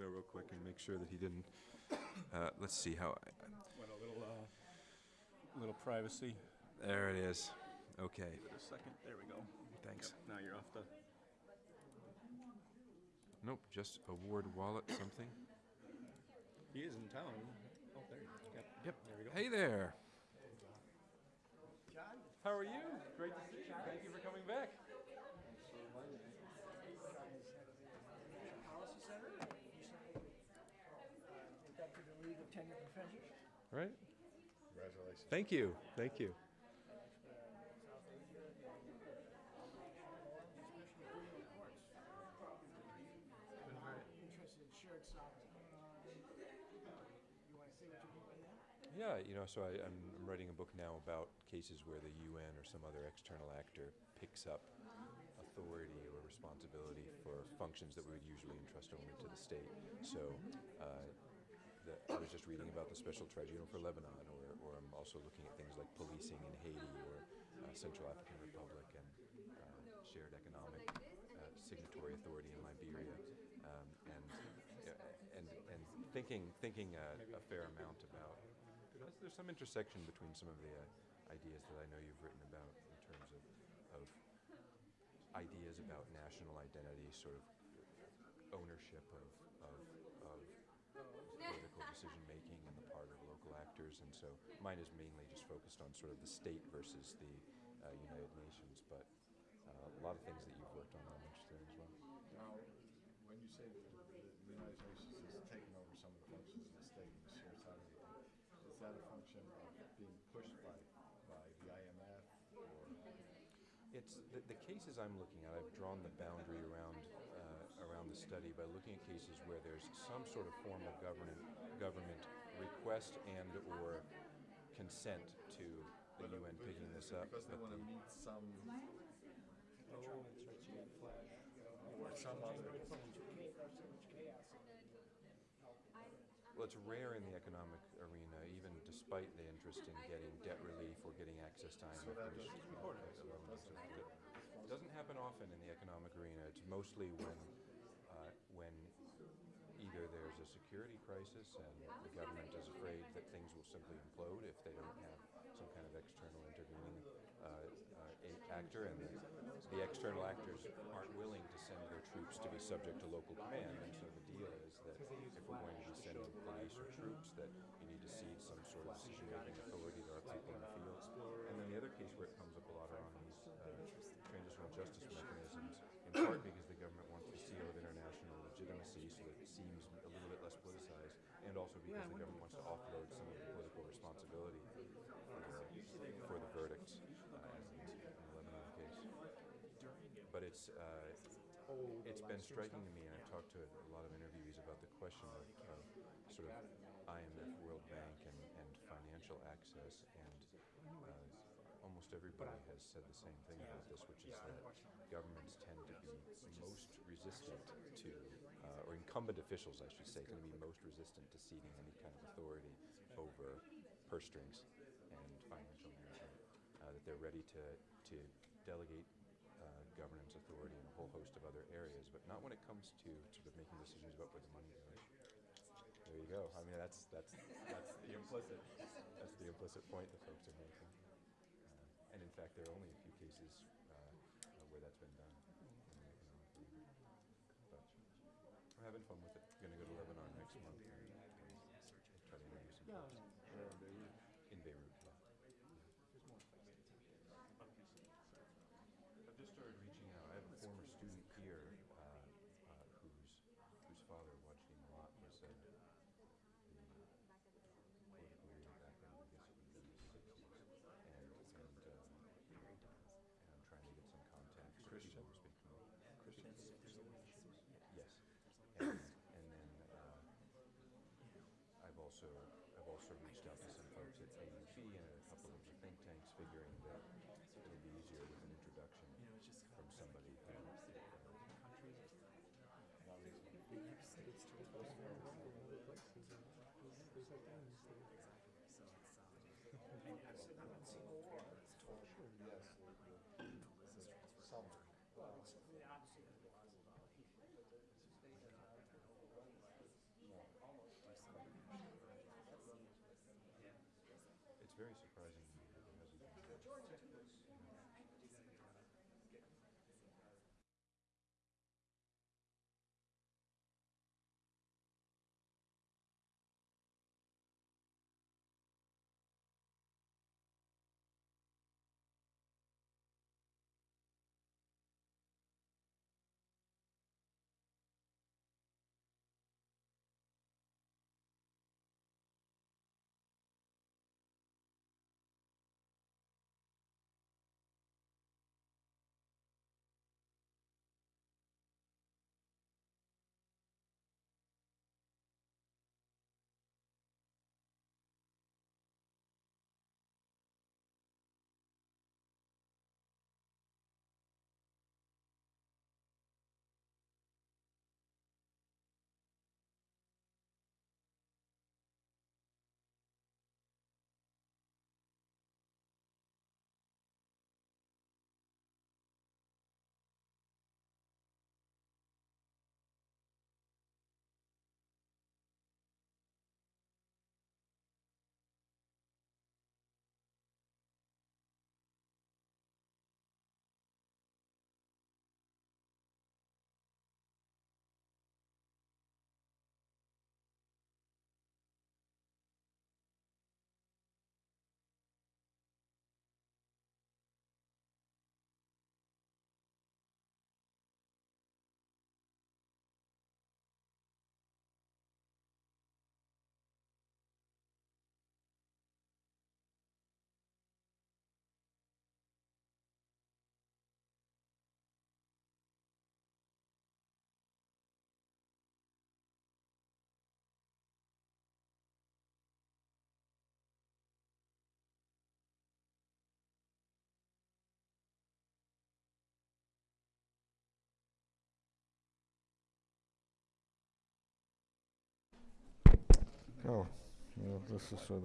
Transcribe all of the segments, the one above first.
there real quick and make sure that he didn't, uh, let's see how, What, a little, uh, little privacy? there it is. Okay, Give it a second, there we go. thanks. Now you're off the, Nope, just award wallet something. he is in town. Oh, there, yep. Yep. There we go. Hey there. John? How are you? Great to see you. Thank you for coming back. Policy Center. Back to the League Professors. Right? Congratulations. Thank you. Thank you. Interested in shared sovereignty. You want to say what you mean by that? Yeah, you know, so I, I'm, I'm writing a book now about cases where the UN or some other external actor picks up authority or responsibility for functions that we would usually entrust only to the state. So uh, the, I was just reading about the Special Tribunal for Lebanon, or, or I'm also looking at things like policing in Haiti or uh, Central African Republic and uh, shared economic uh, signatory authority in Liberia, um, and, uh, and and thinking thinking uh, a fair amount about. There's, there's some intersection between some of the uh, ideas that I know you've written about in terms of, of ideas about national identity, sort of ownership of, of, of political decision making on the part of actors, and so mine is mainly just focused on sort of the state versus the uh, United Nations, but uh, a lot of things that you've worked on I'm interested in as well. Now, when you say that the United Nations has taken over some of the functions of the state and the sovereignty, is that a function of being pushed by, by the IMF or? It's the, the cases I'm looking at. I've drawn the boundary around uh, around the study by looking at cases where there's some sort of formal government government request and or consent to the UN picking this up. Because they want to meet some, Oh, that's right, you got flash. or some other, Well, it's rare in the economic arena, even despite the interest in getting debt relief or getting access to IMF. that doesn't- elements of it. It doesn't happen often in the economic arena. It's mostly when, uh, when either there's a security crisis and the government is afraid that things will simply implode if they don't have some kind of external intervening uh, uh, actor, and the, the external actors aren't willing to send their troops to be subject to local command. And so the deal is that if we're going to be sending police or troops, that you need to cede some sort of decision-making authority to our people in the field. And then the other case where it comes up a lot are on these uh, transitional justice mechanisms, in part because the government wants the seal of international legitimacy so that it seems a little bit less politicized, and also because the government wants to offload some of the political responsibility for, for the verdicts, uh, in the Lebanon case. But it's uh, it's been striking to me, and I've talked to a lot of interviewees about the question of, of sort of IMF, World Bank, and, and financial access, and uh, almost everybody has said the same thing about this, which is that governments tend to be most resistant to, uh, or incumbent officials, I should say, tend to be most resistant to ceding any kind of authority over purse strings and financial management. Uh, that they're ready to, to delegate uh, governance authority in a whole host of other areas, but not when it comes to sort of making decisions about where the money goes. There you go. I mean, that's that's that's the implicit that's the implicit point that folks are making. And in fact, there are only a few cases uh, uh, where that's been done. in the. But we're having fun with it. Going to go to Lebanon next month and try to interview some folks Oh, well, this is sort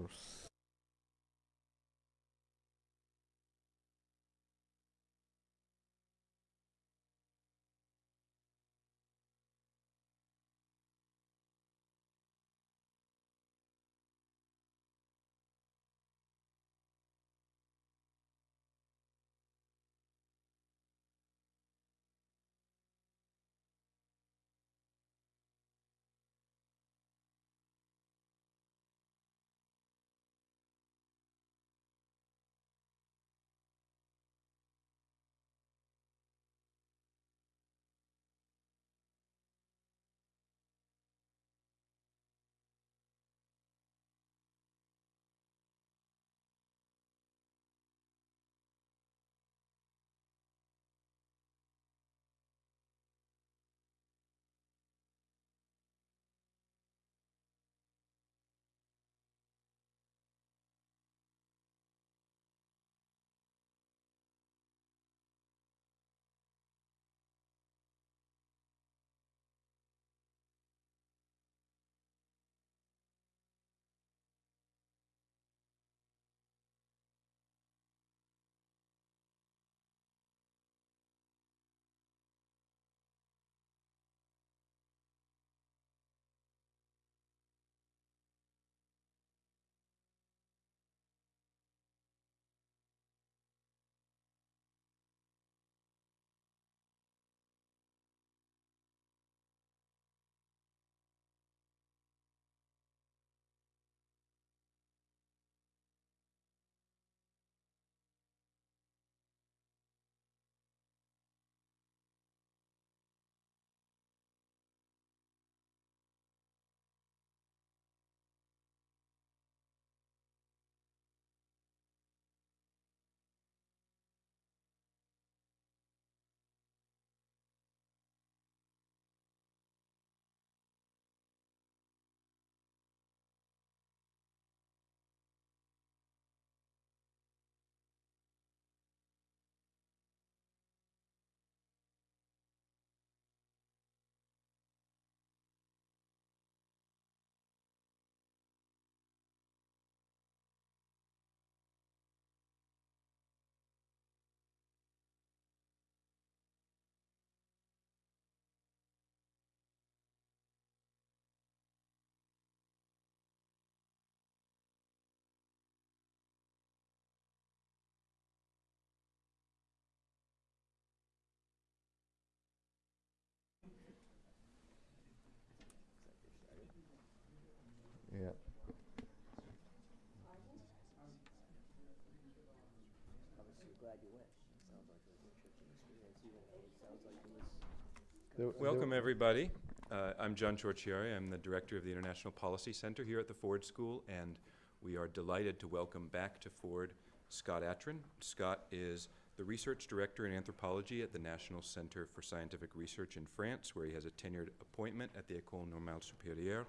There- there- Welcome, everybody. Uh, I'm John Ciorciari. I'm the director of the International Policy Center here at the Ford School, and we are delighted to welcome back to Ford Scott Atran. Scott is the research director in anthropology at the National Center for Scientific Research in France, where he has a tenured appointment at the École Normale Supérieure.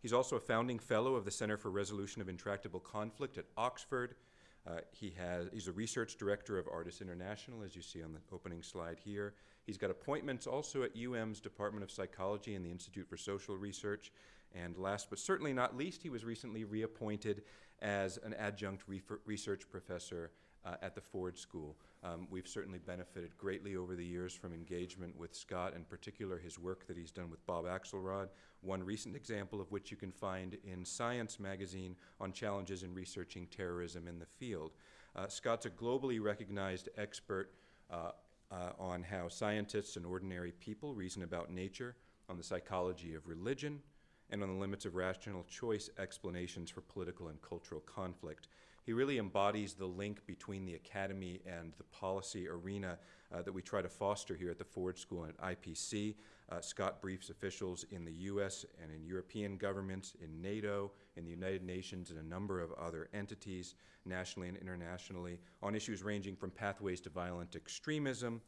He's also a founding fellow of the Center for Resolution of Intractable Conflict at Oxford. Uh, he has, he's a research director of ARTIS International, as you see on the opening slide here. He's got appointments also at UM's Department of Psychology and the Institute for Social Research. And last but certainly not least, he was recently reappointed as an adjunct research professor uh, at the Ford School. Um, we've certainly benefited greatly over the years from engagement with Scott, in particular his work that he's done with Bob Axelrod, one recent example of which you can find in Science magazine on challenges in researching terrorism in the field. Uh, Scott's a globally recognized expert uh, uh, on how scientists and ordinary people reason about nature, on the psychology of religion, and on the limits of rational choice explanations for political and cultural conflict. He really embodies the link between the academy and the policy arena uh, that we try to foster here at the Ford School and at IPC. Uh, Scott briefs officials in the U.S. and in European governments, in NATO, in the United Nations, and a number of other entities, nationally and internationally, on issues ranging from pathways to violent extremism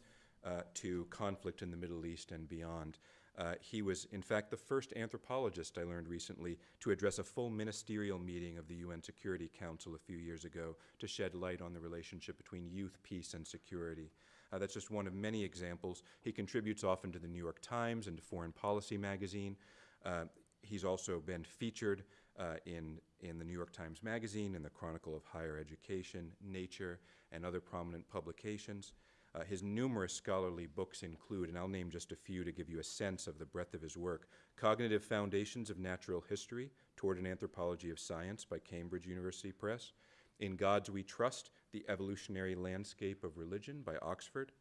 uh, to conflict in the Middle East and beyond. Uh, he was, in fact, the first anthropologist I learned recently to address a full ministerial meeting of the UN Security Council a few years ago to shed light on the relationship between youth, peace, and security. Uh, that's just one of many examples. He contributes often to the New York Times and to Foreign Policy magazine. Uh, he's also been featured uh, in, in the New York Times Magazine, in the Chronicle of Higher Education, Nature, and other prominent publications. Uh, his numerous scholarly books include, and I'll name just a few to give you a sense of the breadth of his work, Cognitive Foundations of Natural History, Toward an Anthropology of Science by Cambridge University Press, In Gods We Trust, The Evolutionary Landscape of Religion by Oxford,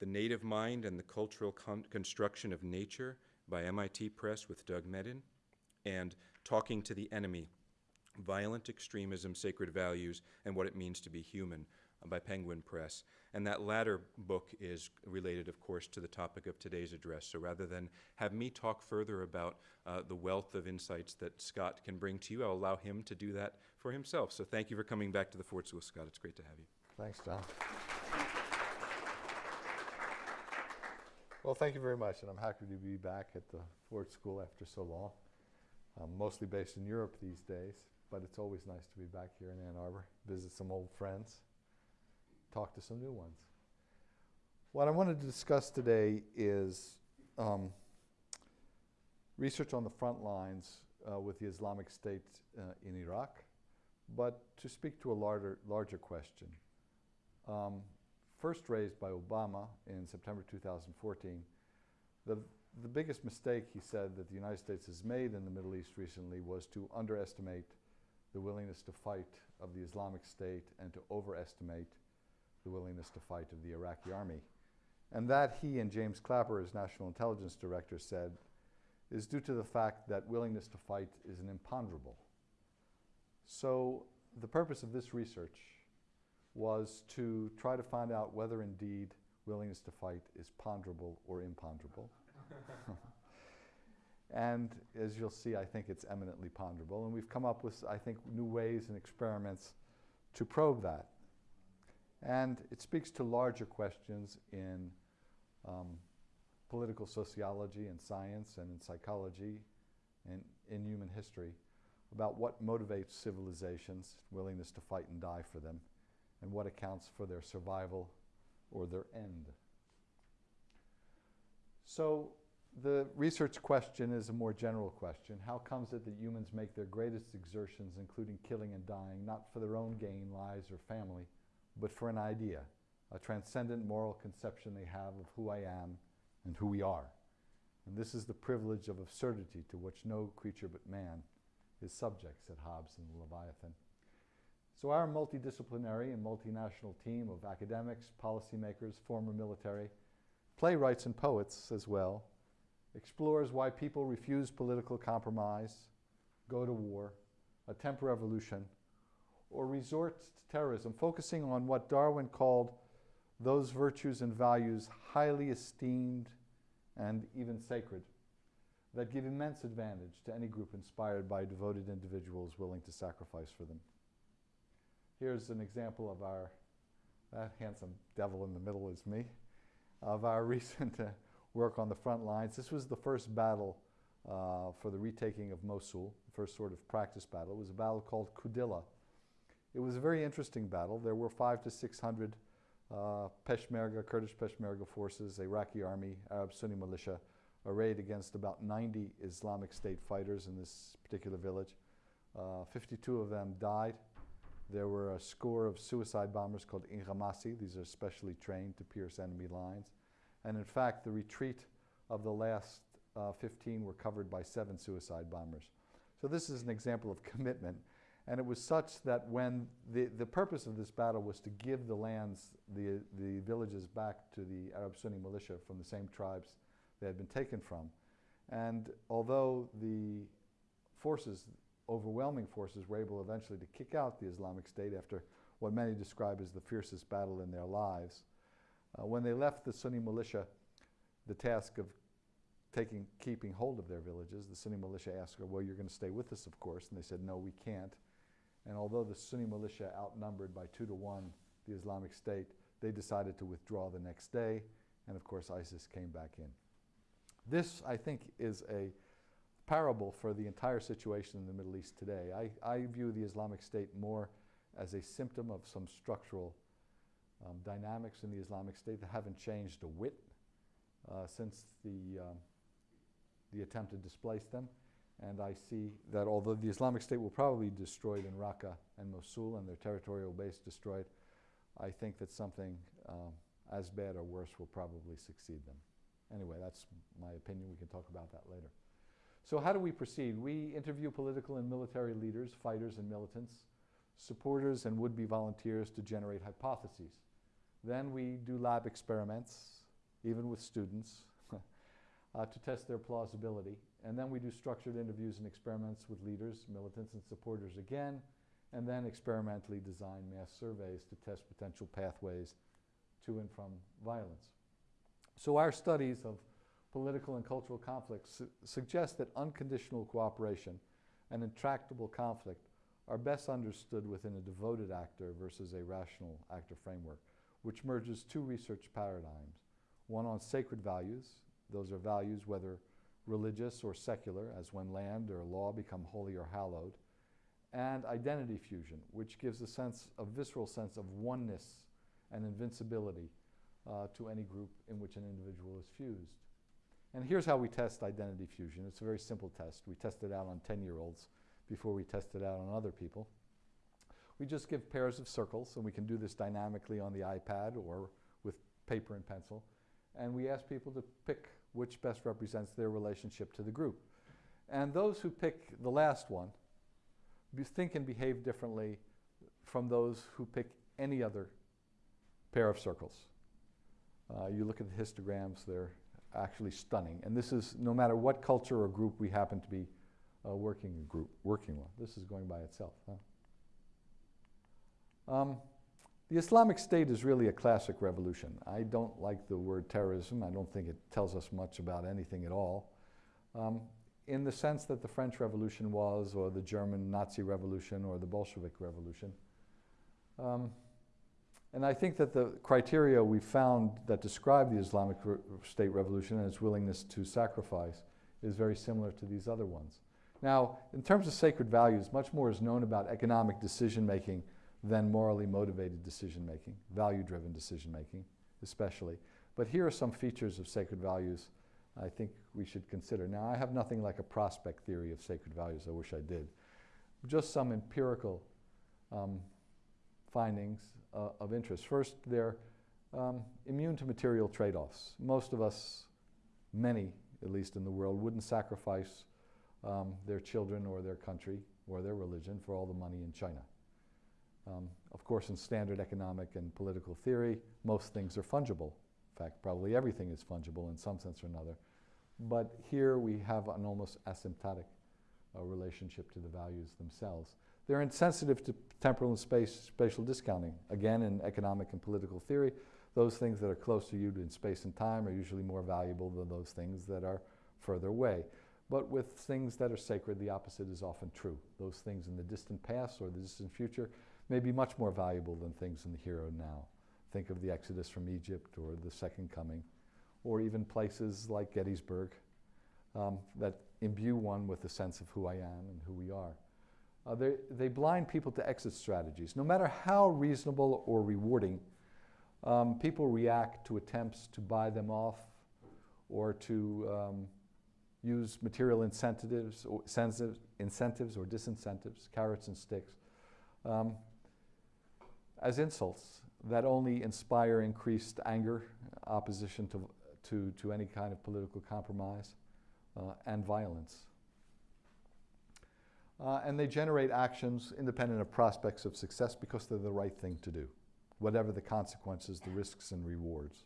The Native Mind and the Cultural Con- Construction of Nature by MIT Press with Doug Medin, and Talking to the Enemy, Violent Extremism, Sacred Values, and What It Means to Be Human by Penguin Press. And that latter book is related, of course, to the topic of today's address. So rather than have me talk further about uh, the wealth of insights that Scott can bring to you, I'll allow him to do that for himself. So thank you for coming back to the Ford School, Scott. It's great to have you. Thanks, John. Well, thank you very much, and I'm happy to be back at the Ford School after so long. I'm mostly based in Europe these days, but it's always nice to be back here in Ann Arbor, visit some old friends, talk to some new ones. What I wanted to discuss today is um, research on the front lines uh, with the Islamic State uh, in Iraq, but to speak to a larger, larger question. Um, first raised by Obama in September 2014, the, the biggest mistake he said that the United States has made in the Middle East recently was to underestimate the willingness to fight of the Islamic State and to overestimate the willingness to fight of the Iraqi army. And that he and James Clapper, as National Intelligence Director, said is due to the fact that willingness to fight is an imponderable. So the purpose of this research was to try to find out whether indeed willingness to fight is ponderable or imponderable. and as you'll see, I think it's eminently ponderable. And we've come up with, I think, new ways and experiments to probe that. And it speaks to larger questions in um, political sociology and science and in psychology and in human history about what motivates civilizations, willingness to fight and die for them, and what accounts for their survival or their end. So the research question is a more general question. How comes it that humans make their greatest exertions, including killing and dying, not for their own gain, lives, or family, but for an idea, a transcendent moral conception they have of who I am and who we are? And this is the privilege of absurdity to which no creature but man is subject, said Hobbes in the Leviathan. So our multidisciplinary and multinational team of academics, policymakers, former military, playwrights and poets as well, explores why people refuse political compromise, go to war, attempt revolution, or resort to terrorism, focusing on what Darwin called those virtues and values highly esteemed and even sacred, that give immense advantage to any group inspired by devoted individuals willing to sacrifice for them. Here's an example of our, that handsome devil in the middle is me, of our recent uh, work on the front lines. This was the first battle uh, for the retaking of Mosul, the first sort of practice battle. It was a battle called Kudilla. It was a very interesting battle. There were five to six hundred uh, Peshmerga, Kurdish Peshmerga forces, Iraqi army, Arab Sunni militia, arrayed against about 90 Islamic State fighters in this particular village. Uh, 52 of them died. There were a score of suicide bombers called inghimasi. These are specially trained to pierce enemy lines. And in fact, the retreat of the last uh, 15 were covered by seven suicide bombers. So this is an example of commitment. And it was such that when the, the purpose of this battle was to give the lands, the, the villages back to the Arab Sunni militia from the same tribes they had been taken from. And although the forces, overwhelming forces, were able eventually to kick out the Islamic State after what many describe as the fiercest battle in their lives, uh, when they left the Sunni militia the task of taking, keeping hold of their villages, the Sunni militia asked, well, you're going to stay with us, of course. And they said, no, we can't. And although the Sunni militia outnumbered by two to one the Islamic State, they decided to withdraw the next day. And of course, ISIS came back in. This, I think, is a parable for the entire situation in the Middle East today. I, I view the Islamic State more as a symptom of some structural um, dynamics in the Islamic State that haven't changed a whit uh, since the, um, the attempt to displace them. And I see that although the Islamic State will probably be destroyed in Raqqa and Mosul and their territorial base destroyed, I think that something um, as bad or worse will probably succeed them. Anyway, that's my opinion. We can talk about that later. So how do we proceed? We interview political and military leaders, fighters and militants, supporters and would-be volunteers to generate hypotheses. Then we do lab experiments, even with students, uh, to test their plausibility. And then we do structured interviews and experiments with leaders, militants, and supporters again, and then experimentally design mass surveys to test potential pathways to and from violence. So our studies of political and cultural conflicts su suggest that unconditional cooperation and intractable conflict are best understood within a devoted actor versus a rational actor framework, which merges two research paradigms, one on sacred values, those are values whether religious or secular, as when land or law become holy or hallowed, and identity fusion, which gives a sense, a visceral sense of oneness and invincibility uh, to any group in which an individual is fused. And here's how we test identity fusion. It's a very simple test. We test it out on 10-year-olds before we test it out on other people. We just give pairs of circles, and we can do this dynamically on the iPad or with paper and pencil. And we ask people to pick which best represents their relationship to the group. And those who pick the last one think and behave differently from those who pick any other pair of circles. Uh, you look at the histograms, they're actually stunning. And this is no matter what culture or group we happen to be uh, working group working with. This is going by itself. Huh? Um, the Islamic State is really a classic revolution. I don't like the word terrorism. I don't think it tells us much about anything at all. Um, in the sense that the French Revolution was, or the German Nazi Revolution, or the Bolshevik Revolution. Um, and I think that the criteria we found that describe the Islamic re State revolution and its willingness to sacrifice is very similar to these other ones. Now, in terms of sacred values, much more is known about economic decision making than morally motivated decision making, value driven decision making, especially. But here are some features of sacred values I think we should consider. Now, I have nothing like a prospect theory of sacred values, I wish I did. Just some empirical um, findings uh, of interest. First, they're um, immune to material trade-offs. Most of us, many at least in the world, wouldn't sacrifice um, their children or their country or their religion for all the money in China. Um, of course, in standard economic and political theory, most things are fungible. In fact, probably everything is fungible in some sense or another. But here we have an almost asymptotic uh, relationship to the values themselves. They're insensitive to temporal and space, spatial discounting. Again, in economic and political theory, those things that are close to you in space and time are usually more valuable than those things that are further away. But with things that are sacred, the opposite is often true. Those things in the distant past or the distant future may be much more valuable than things in the here and now. Think of the Exodus from Egypt or the Second Coming, or even places like Gettysburg um, that imbue one with a sense of who I am and who we are. Uh, they, they blind people to exit strategies. No matter how reasonable or rewarding, um, people react to attempts to buy them off or to um, use material incentives or, incentives or disincentives, carrots and sticks, um, as insults that only inspire increased anger, opposition to, to, to any kind of political compromise, uh, and violence. Uh, and they generate actions independent of prospects of success because they're the right thing to do, whatever the consequences, the risks, and rewards.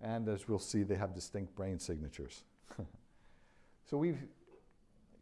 And as we'll see, they have distinct brain signatures. so we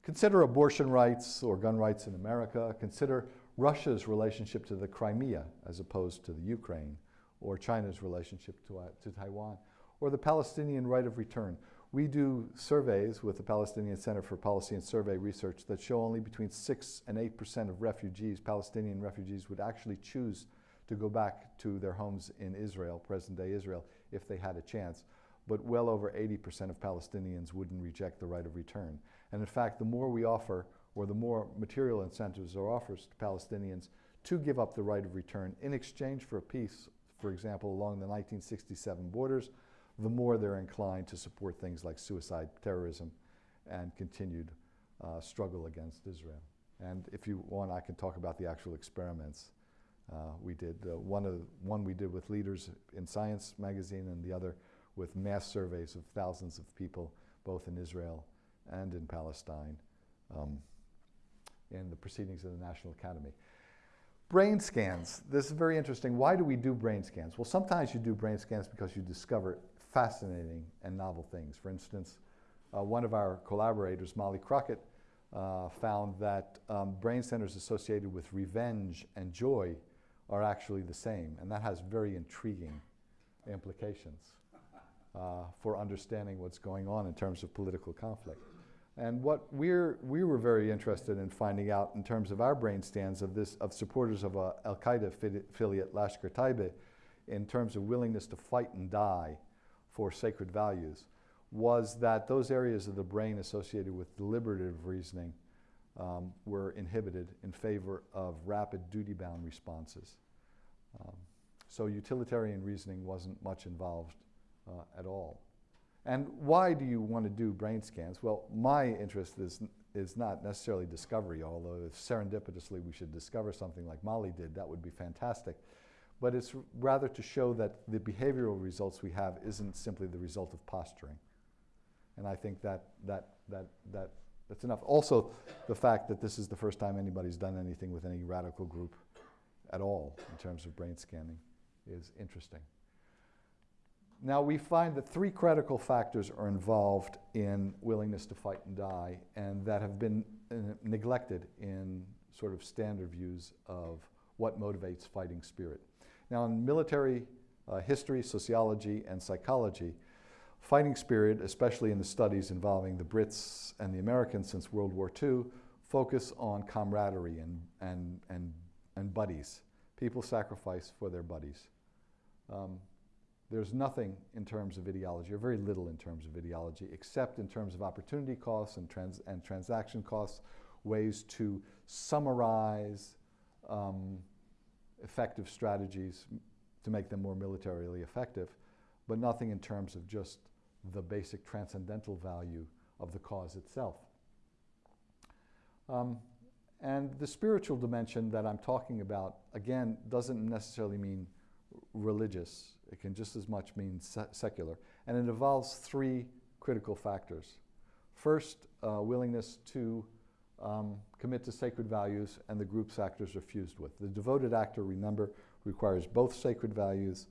consider abortion rights or gun rights in America, consider Russia's relationship to the Crimea as opposed to the Ukraine, or China's relationship to, uh, to Taiwan, or the Palestinian right of return. We do surveys with the Palestinian Center for Policy and Survey Research that show only between 6 and 8% of refugees, Palestinian refugees, would actually choose to go back to their homes in Israel, present day Israel, if they had a chance. But well over 80% of Palestinians wouldn't reject the right of return. And in fact, the more we offer, or the more material incentives are offered to Palestinians to give up the right of return in exchange for a peace, for example, along the 1967 borders, the more they're inclined to support things like suicide terrorism and continued uh, struggle against Israel. And if you want, I can talk about the actual experiments uh, we did. Uh, one, of, one we did with leaders in Science magazine and the other with mass surveys of thousands of people, both in Israel and in Palestine, um, in the proceedings of the National Academy. Brain scans. This is very interesting. Why do we do brain scans? Well, sometimes you do brain scans because you discover fascinating and novel things. For instance, uh, one of our collaborators, Molly Crockett, uh, found that um, brain centers associated with revenge and joy are actually the same, and that has very intriguing implications uh, for understanding what's going on in terms of political conflict. And what we're, we were very interested in finding out in terms of our brain scans of, this, of supporters of a Al Qaeda affiliate, Lashkar Taiba, in terms of willingness to fight and die for sacred values was that those areas of the brain associated with deliberative reasoning um, were inhibited in favor of rapid duty-bound responses. Um, so utilitarian reasoning wasn't much involved uh, at all. And why do you want to do brain scans? Well, my interest is, is not necessarily discovery, although if serendipitously we should discover something like Molly did, that would be fantastic but it's rather to show that the behavioral results we have isn't simply the result of posturing. And I think that, that, that, that, that's enough. Also, the fact that this is the first time anybody's done anything with any radical group at all in terms of brain scanning is interesting. Now, we find that three critical factors are involved in willingness to fight and die, and that have been uh, neglected in sort of standard views of what motivates fighting spirit. Now, in military uh, history, sociology, and psychology, fighting spirit, especially in the studies involving the Brits and the Americans since World War II, focus on camaraderie and, and, and, and buddies. People sacrifice for their buddies. Um, there's nothing in terms of ideology, or very little in terms of ideology, except in terms of opportunity costs and, trans and transaction costs, ways to summarize um, effective strategies to make them more militarily effective, but nothing in terms of just the basic transcendental value of the cause itself. Um, and the spiritual dimension that I'm talking about, again, doesn't necessarily mean religious. It can just as much mean se secular. And it involves three critical factors. First, uh, willingness to um, commit to sacred values and the groups actors are fused with. The devoted actor, remember, requires both sacred values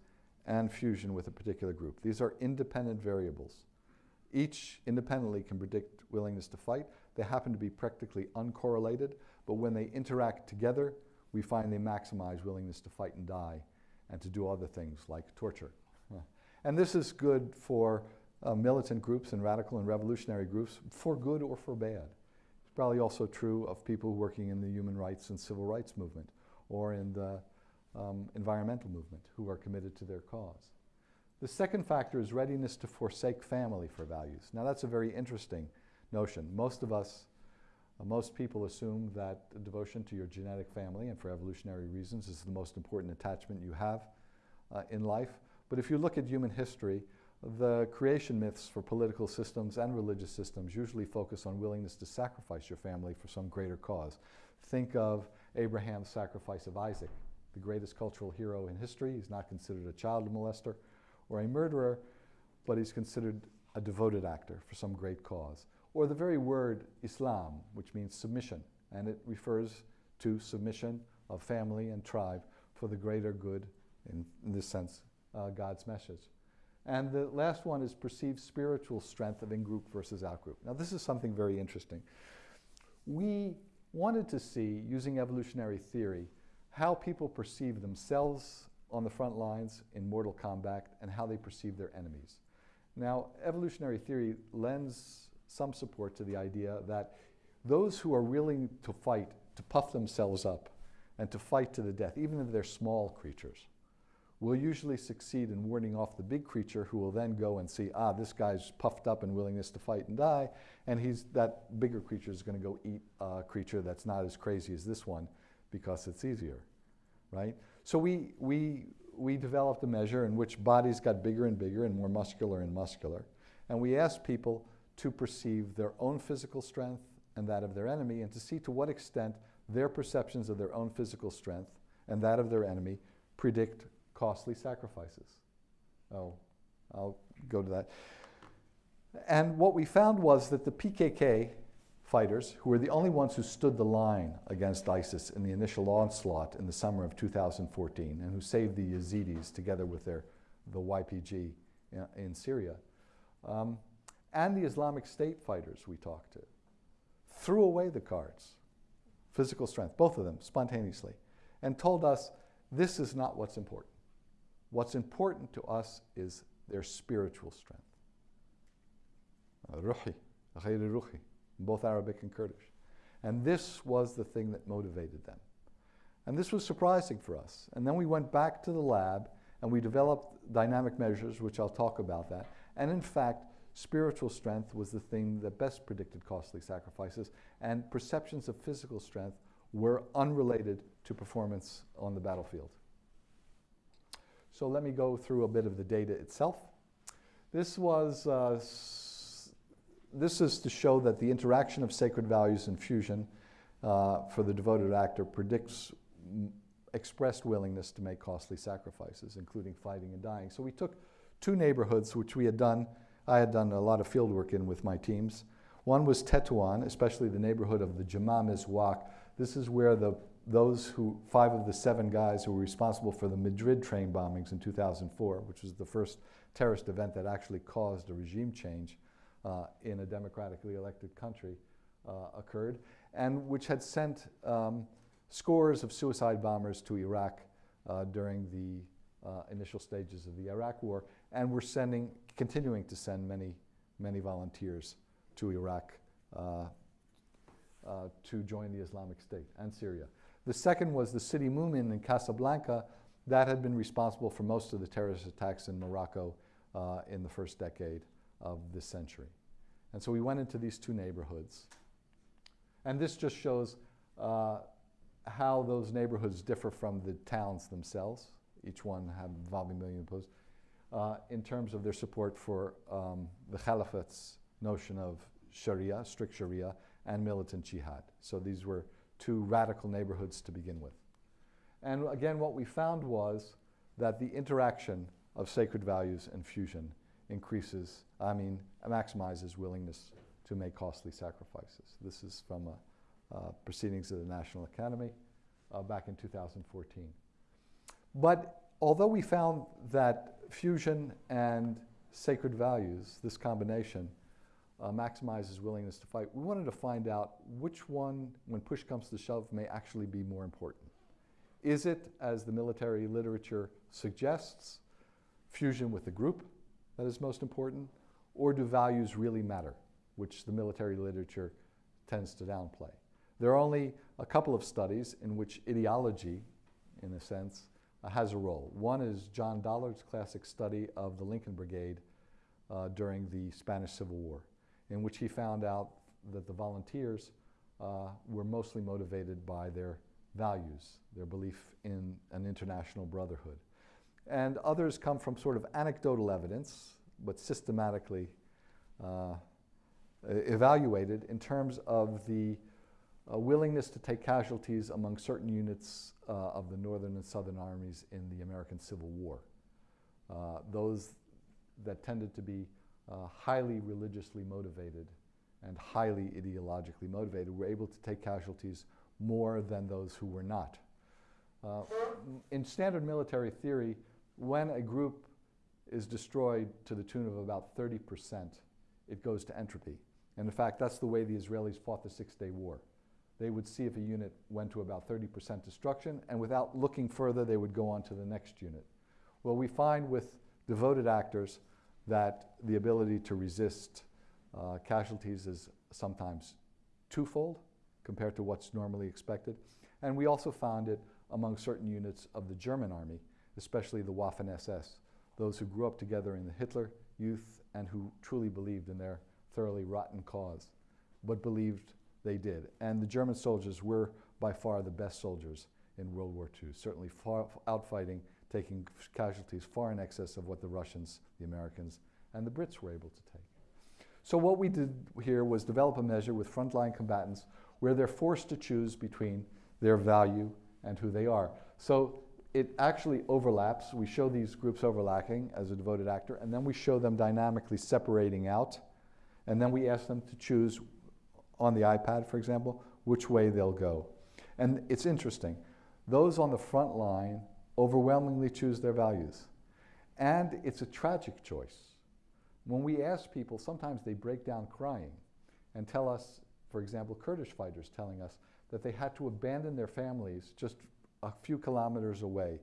and fusion with a particular group. These are independent variables. Each independently can predict willingness to fight. They happen to be practically uncorrelated, but when they interact together, we find they maximize willingness to fight and die. And to do other things like torture. And this is good for uh, militant groups and radical and revolutionary groups, for good or for bad. It's probably also true of people working in the human rights and civil rights movement or in the um, environmental movement who are committed to their cause. The second factor is readiness to forsake family for values. Now that's a very interesting notion. Most of us, uh, most people assume that devotion to your genetic family and for evolutionary reasons is the most important attachment you have uh, in life. But if you look at human history, the creation myths for political systems and religious systems usually focus on willingness to sacrifice your family for some greater cause. Think of Abraham's sacrifice of Isaac, the greatest cultural hero in history. He's not considered a child molester or a murderer, but he's considered a devoted actor for some great cause. Or the very word Islam, which means submission, and it refers to submission of family and tribe for the greater good, in, in this sense, uh, God's message. And the last one is perceived spiritual strength of in-group versus out-group. Now this is something very interesting. We wanted to see, using evolutionary theory, how people perceive themselves on the front lines in mortal combat and how they perceive their enemies. Now, evolutionary theory lends some support to the idea that those who are willing to fight, to puff themselves up, and to fight to the death, even if they're small creatures, will usually succeed in warding off the big creature who will then go and see, ah, this guy's puffed up and willingness to fight and die, and he's, that bigger creature is going to go eat a creature that's not as crazy as this one because it's easier, right? So we, we, we developed a measure in which bodies got bigger and bigger and more muscular and muscular, and we asked people to perceive their own physical strength and that of their enemy and to see to what extent their perceptions of their own physical strength and that of their enemy predict costly sacrifices. Oh, I'll go to that. And what we found was that the PKK fighters, who were the only ones who stood the line against ISIS in the initial onslaught in the summer of 2014, and who saved the Yazidis together with their, the YPG in, in Syria, um, and the Islamic State fighters we talked to, threw away the cards, physical strength, both of them, spontaneously, and told us this is not what's important. What's important to us is their spiritual strength. Ruhi, ruhi, both Arabic and Kurdish. And this was the thing that motivated them. And this was surprising for us. And then we went back to the lab and we developed dynamic measures, which I'll talk about that. And in fact, spiritual strength was the thing that best predicted costly sacrifices, and perceptions of physical strength were unrelated to performance on the battlefield. So let me go through a bit of the data itself. This was, uh, this is to show that the interaction of sacred values and fusion uh, for the devoted actor predicts expressed willingness to make costly sacrifices, including fighting and dying. So we took two neighborhoods, which we had done, I had done a lot of field work in with my teams. One was Tetuan, especially the neighborhood of the Jamaa Mezuak. This is where the those who, five of the seven guys who were responsible for the Madrid train bombings in 2004, which was the first terrorist event that actually caused a regime change uh, in a democratically elected country, uh, occurred, and which had sent um, scores of suicide bombers to Iraq uh, during the uh, initial stages of the Iraq War, and were sending, continuing to send many, many volunteers to Iraq uh, uh, to join the Islamic State and Syria. The second was the Sidi Moumen in Casablanca. That had been responsible for most of the terrorist attacks in Morocco uh, in the first decade of this century. And so we went into these two neighborhoods. And this just shows uh, how those neighborhoods differ from the towns themselves. Each one had involving million posts. Uh, in terms of their support for um, the Caliphate's notion of Sharia, strict Sharia, and militant jihad. So these were two radical neighborhoods to begin with. And again, what we found was that the interaction of sacred values and fusion increases, I mean, maximizes willingness to make costly sacrifices. This is from a, uh, proceedings of the National Academy uh, back in 2014. But although we found that fusion and sacred values, this combination, uh, maximizes willingness to fight. We wanted to find out which one, when push comes to shove, may actually be more important. Is it, as the military literature suggests, fusion with the group that is most important, or do values really matter, which the military literature tends to downplay? There are only a couple of studies in which ideology, in a sense, has a role. One is John Dollard's classic study of the Lincoln Brigade uh, during the Spanish Civil War, in which he found out that the volunteers uh, were mostly motivated by their values, their belief in an international brotherhood. And others come from sort of anecdotal evidence, but systematically uh, evaluated in terms of the uh, willingness to take casualties among certain units uh, of the Northern and Southern armies in the American Civil War. Uh, those that tended to be uh, highly religiously motivated and highly ideologically motivated were able to take casualties more than those who were not. Uh, in standard military theory, when a group is destroyed to the tune of about 30%, it goes to entropy. And in fact, that's the way the Israelis fought the Six Day War. They would see if a unit went to about 30% destruction, and without looking further, they would go on to the next unit. Well, we find with devoted actors that the ability to resist uh, casualties is sometimes twofold compared to what's normally expected. And we also found it among certain units of the German army, especially the Waffen SS, those who grew up together in the Hitler youth and who truly believed in their thoroughly rotten cause, but believed they did. And the German soldiers were by far the best soldiers in World War II, certainly far outfighting, taking casualties far in excess of what the Russians, the Americans, and the Brits were able to take. So what we did here was develop a measure with frontline combatants where they're forced to choose between their value and who they are. So it actually overlaps. We show these groups overlapping as a devoted actor, and then we show them dynamically separating out, and then we ask them to choose on the iPad, for example, which way they'll go. And it's interesting. Those on the front line overwhelmingly choose their values. And it's a tragic choice. When we ask people, sometimes they break down crying and tell us, for example, Kurdish fighters telling us that they had to abandon their families just a few kilometers away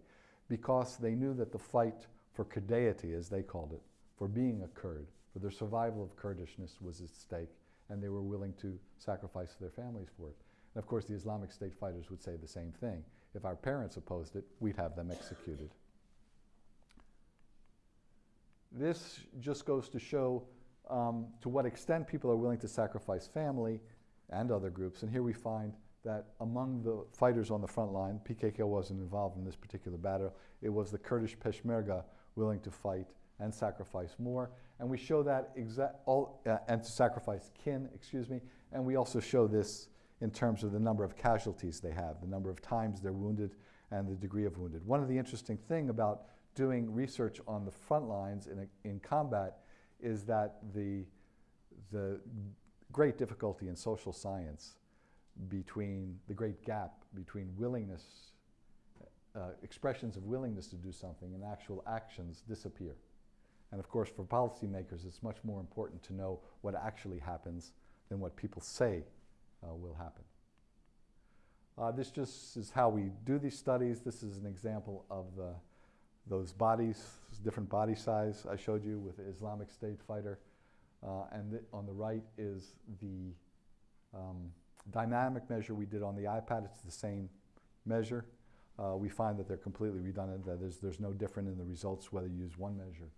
because they knew that the fight for Kurdayeti, as they called it, for being a Kurd, for their survival of Kurdishness was at stake, and they were willing to sacrifice their families for it. And of course, the Islamic State fighters would say the same thing. If our parents opposed it, we'd have them executed. This just goes to show um, to what extent people are willing to sacrifice family and other groups. And here we find that among the fighters on the front line, PKK wasn't involved in this particular battle, it was the Kurdish Peshmerga willing to fight and sacrifice more. And we show that exact, all, uh, and to sacrifice kin, excuse me, and we also show this in terms of the number of casualties they have, the number of times they're wounded, and the degree of wounded. One of the interesting thing about doing research on the front lines in, a, in combat is that the, the great difficulty in social science between the great gap between willingness, uh, expressions of willingness to do something and actual actions disappear. And of course, for policymakers, it's much more important to know what actually happens than what people say uh, will happen. Uh, this just is how we do these studies. This is an example of the, those bodies, different body size I showed you with the Islamic State fighter. Uh, and th on the right is the um, dynamic measure we did on the iPad. It's the same measure. Uh, we find that they're completely redundant, that there's, there's no different in the results whether you use one measure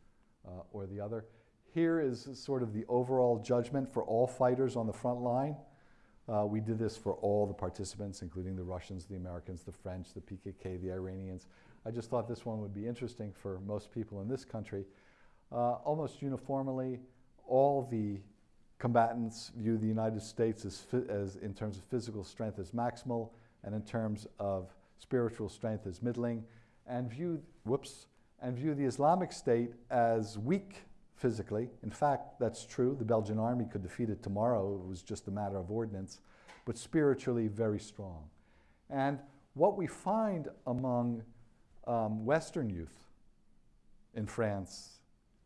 uh, or the other. Here is sort of the overall judgment for all fighters on the front line. Uh, we did this for all the participants, including the Russians, the Americans, the French, the PKK, the Iranians. I just thought this one would be interesting for most people in this country. Uh, almost uniformly, all the combatants view the United States as, as, in terms of physical strength as maximal and in terms of spiritual strength as middling and view, whoops, and view the Islamic State as weak physically. In fact, that's true. The Belgian army could defeat it tomorrow. It was just a matter of ordnance, but spiritually very strong. And what we find among um, Western youth in France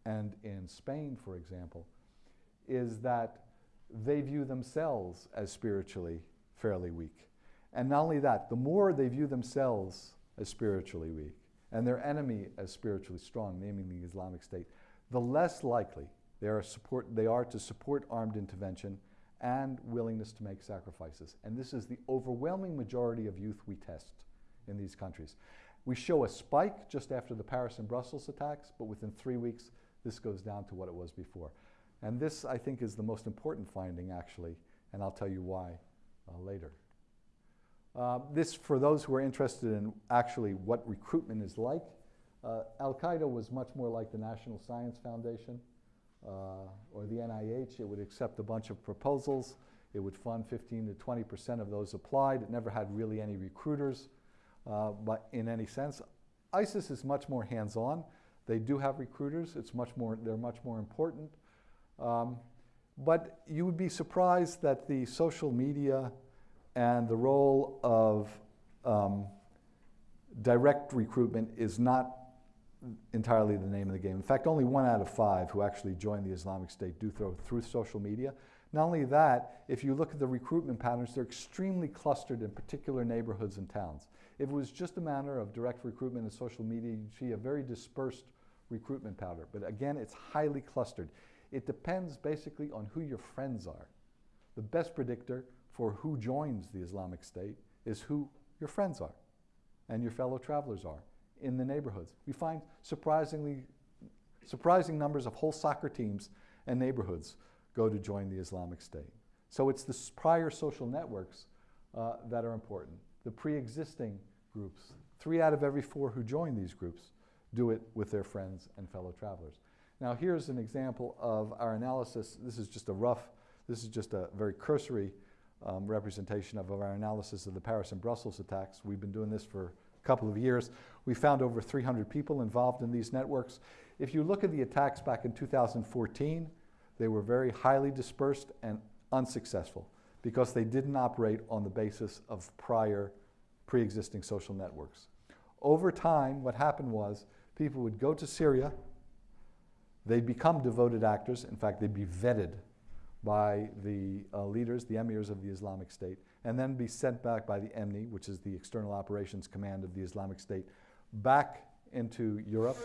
and in Spain, for example, is that they view themselves as spiritually fairly weak. And not only that, the more they view themselves as spiritually weak and their enemy as spiritually strong, naming the Islamic State, the less likely they are, support, they are to support armed intervention and willingness to make sacrifices. And this is the overwhelming majority of youth we test in these countries. We show a spike just after the Paris and Brussels attacks, but within three weeks, this goes down to what it was before. And this, I think, is the most important finding, actually, and I'll tell you why uh, later. Uh, this, for those who are interested in actually what recruitment is like, uh, Al Qaeda was much more like the National Science Foundation uh, or the NIH. It would accept a bunch of proposals. It would fund 15 to 20 percent of those applied. It never had really any recruiters, uh, but in any sense. ISIS is much more hands-on. They do have recruiters. It's much more, they're much more important. Um, but you would be surprised that the social media and the role of um, direct recruitment is not entirely the name of the game. In fact, only one out of five who actually join the Islamic State do through, through social media. Not only that, if you look at the recruitment patterns, they're extremely clustered in particular neighborhoods and towns. If it was just a matter of direct recruitment and social media, you'd see a very dispersed recruitment pattern. But again, it's highly clustered. It depends basically on who your friends are. The best predictor for who joins the Islamic State is who your friends are and your fellow travelers are in the neighborhoods. We find surprisingly, surprising numbers of whole soccer teams and neighborhoods go to join the Islamic State. So it's the prior social networks uh, that are important. The pre-existing groups, three out of every four who join these groups do it with their friends and fellow travelers. Now here's an example of our analysis. This is just a rough, this is just a very cursory um, representation of our analysis of the Paris and Brussels attacks. We've been doing this for a couple of years. We found over 300 people involved in these networks. If you look at the attacks back in 2014, they were very highly dispersed and unsuccessful because they didn't operate on the basis of prior pre-existing social networks. Over time, what happened was people would go to Syria, they'd become devoted actors. In fact, they'd be vetted by the uh, leaders, the emirs of the Islamic State, and then be sent back by the EMNI, which is the External Operations Command of the Islamic State, back into Europe.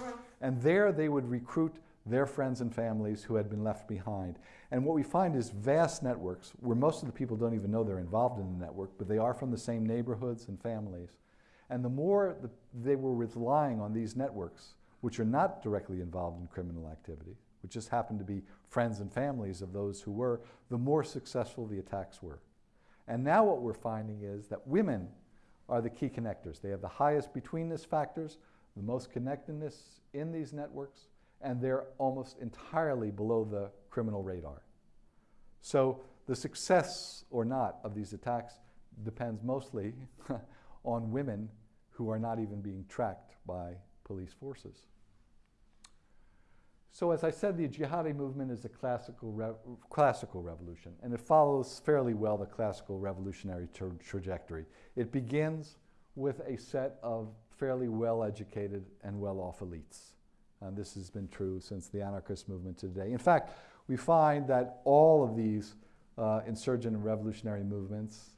And there they would recruit their friends and families who had been left behind. And what we find is vast networks where most of the people don't even know they're involved in the network, but they are from the same neighborhoods and families. And the more the, they were relying on these networks, which are not directly involved in criminal activity, which just happened to be friends and families of those who were, the more successful the attacks were. And now what we're finding is that women are the key connectors. They have the highest betweenness factors, the most connectedness in these networks, and they're almost entirely below the criminal radar. So the success or not of these attacks depends mostly on women who are not even being tracked by police forces. So as I said, the jihadi movement is a classical, re classical revolution, and it follows fairly well the classical revolutionary tra trajectory. It begins with a set of fairly well-educated and well-off elites. And this has been true since the anarchist movement today. In fact, we find that all of these uh, insurgent and revolutionary movements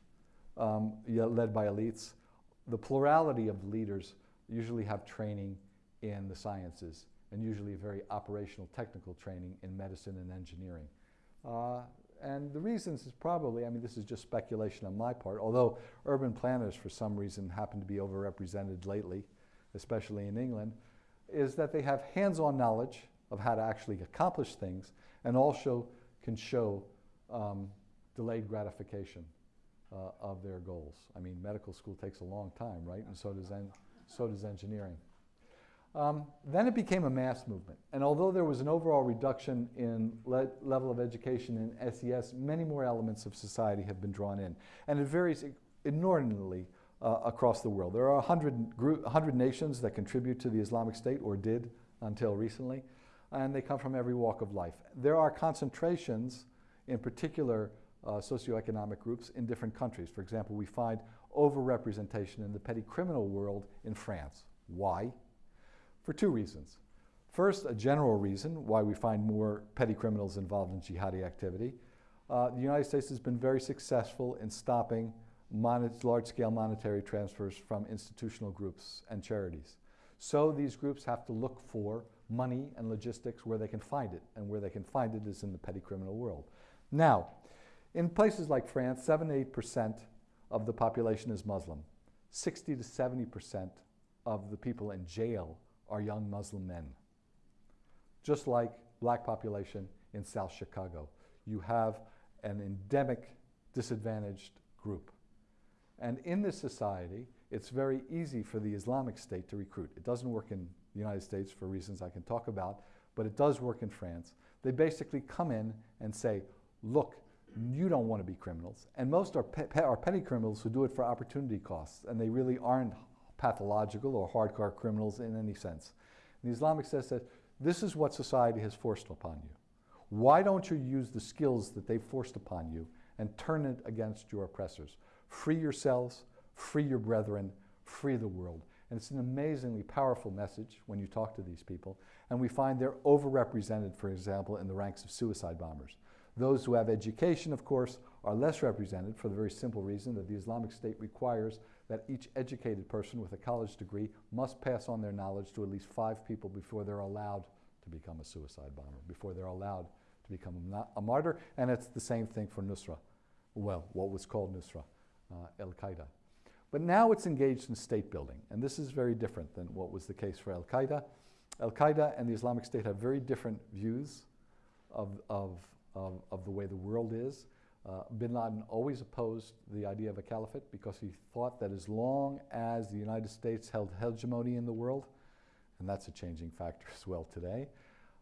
um, led by elites, the plurality of leaders usually have training in the sciences and usually very operational technical training in medicine and engineering. Uh, and the reasons is probably, I mean, this is just speculation on my part, although urban planners for some reason happen to be overrepresented lately, especially in England, is that they have hands-on knowledge of how to actually accomplish things and also can show um, delayed gratification uh, of their goals. I mean, medical school takes a long time, right? And so does, so does engineering. Um, then it became a mass movement. And although there was an overall reduction in le level of education in SES, many more elements of society have been drawn in. And it varies inordinately uh, across the world. There are 100, 100 nations that contribute to the Islamic State, or did until recently, and they come from every walk of life. There are concentrations in particular uh, socioeconomic groups in different countries. For example, we find overrepresentation in the petty criminal world in France. Why? For two reasons. First, a general reason why we find more petty criminals involved in jihadi activity. Uh, the United States has been very successful in stopping large-scale monetary transfers from institutional groups and charities. So these groups have to look for money and logistics where they can find it, and where they can find it is in the petty criminal world. Now, in places like France, 7 to 8% of the population is Muslim. 60 to 70% of the people in jail are young Muslim men. Just like black population in South Chicago. You have an endemic disadvantaged group. And in this society, it's very easy for the Islamic State to recruit. It doesn't work in the United States for reasons I can talk about, but it does work in France. They basically come in and say, look, you don't want to be criminals. And most are, pe- are petty criminals who do it for opportunity costs, and they really aren't pathological or hardcore criminals in any sense. And the Islamic says, this is what society has forced upon you. Why don't you use the skills that they've forced upon you and turn it against your oppressors? Free yourselves, free your brethren, free the world. And it's an amazingly powerful message when you talk to these people. And we find they're overrepresented, for example, in the ranks of suicide bombers. Those who have education, of course, are less represented for the very simple reason that the Islamic State requires that each educated person with a college degree must pass on their knowledge to at least five people before they're allowed to become a suicide bomber, before they're allowed to become a, martyr. And it's the same thing for Nusra. Well, what was called Nusra, uh, Al Qaeda. But now it's engaged in state building, and this is very different than what was the case for Al Qaeda. Al Qaeda and the Islamic State have very different views of, of, of, of the way the world is. Uh, bin Laden always opposed the idea of a caliphate because he thought that as long as the United States held hegemony in the world, and that's a changing factor as well today,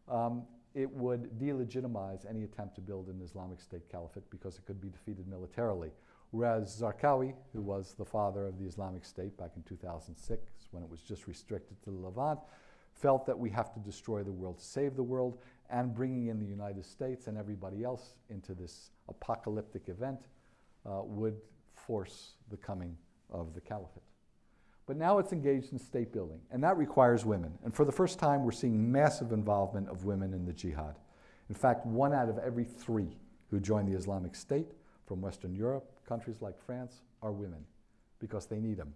um, it would delegitimize any attempt to build an Islamic State caliphate because it could be defeated militarily. Whereas Zarqawi, who was the father of the Islamic State back in 2006, when it was just restricted to the Levant, felt that we have to destroy the world to save the world, and bringing in the United States and everybody else into this apocalyptic event uh, would force the coming of the caliphate. But now it's engaged in state building, and that requires women. And for the first time, we're seeing massive involvement of women in the jihad. In fact, one out of every three who join the Islamic State from Western Europe, countries like France, are women because they need them.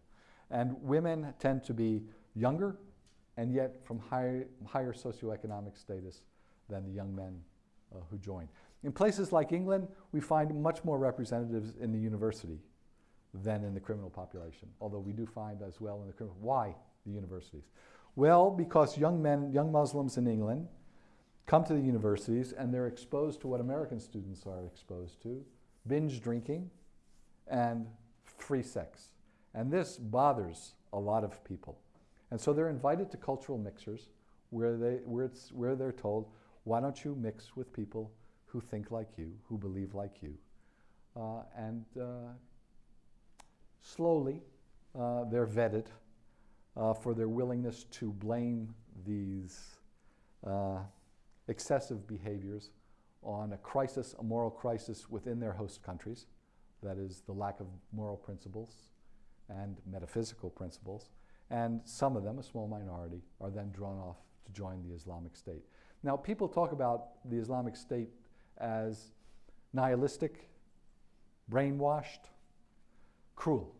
And women tend to be younger and yet from higher, higher socioeconomic status than the young men uh, who join. In places like England, we find much more representatives in the university than in the criminal population, although we do find as well in the criminal. Why the universities? Well, because young men, young Muslims in England come to the universities and they're exposed to what American students are exposed to binge drinking and free sex. And this bothers a lot of people. And so they're invited to cultural mixers where, they, where, it's, where they're told, why don't you mix with people who think like you, who believe like you? Uh, and uh, slowly uh, they're vetted uh, for their willingness to blame these excessive behaviors on a crisis, a moral crisis within their host countries, that is, the lack of moral principles and metaphysical principles. And some of them, a small minority, are then drawn off to join the Islamic State. Now, people talk about the Islamic State as nihilistic, brainwashed, cruel.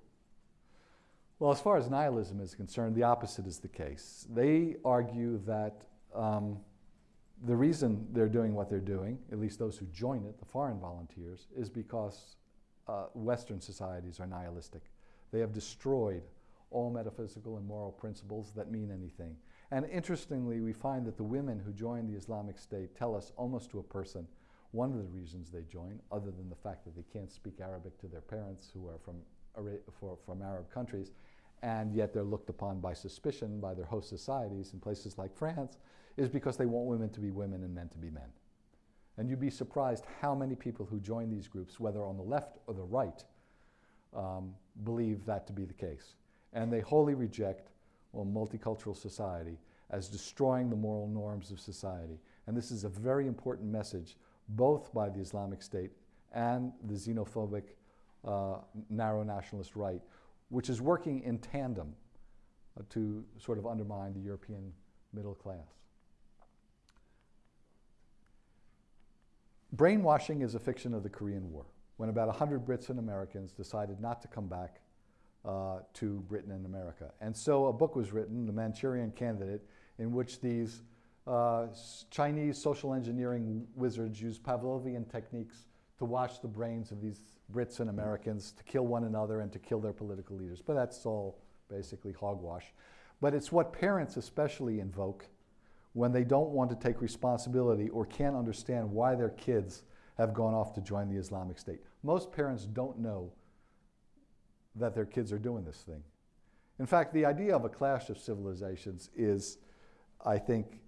Well, as far as nihilism is concerned, the opposite is the case. They argue that um, the reason they're doing what they're doing, at least those who join it, the foreign volunteers, is because uh, Western societies are nihilistic. They have destroyed all metaphysical and moral principles that mean anything. And interestingly, we find that the women who join the Islamic State tell us almost to a person one of the reasons they join, other than the fact that they can't speak Arabic to their parents who are from, for, from Arab countries, and yet they're looked upon by suspicion by their host societies in places like France, is because they want women to be women and men to be men. And you'd be surprised how many people who join these groups, whether on the left or the right, um, believe that to be the case. And they wholly reject well, multicultural society as destroying the moral norms of society. And this is a very important message, both by the Islamic State and the xenophobic uh, narrow nationalist right, which is working in tandem uh, to sort of undermine the European middle class. Brainwashing is a fiction of the Korean War. when about 100 Brits and Americans decided not to come back uh, to Britain and America. And so a book was written, The Manchurian Candidate, in which these uh, Chinese social engineering wizards used Pavlovian techniques to wash the brains of these Brits and Americans, to kill one another and to kill their political leaders. But that's all basically hogwash. But it's what parents especially invoke when they don't want to take responsibility or can't understand why their kids have gone off to join the Islamic State. Most parents don't know that their kids are doing this thing. In fact, the idea of a clash of civilizations is, I think,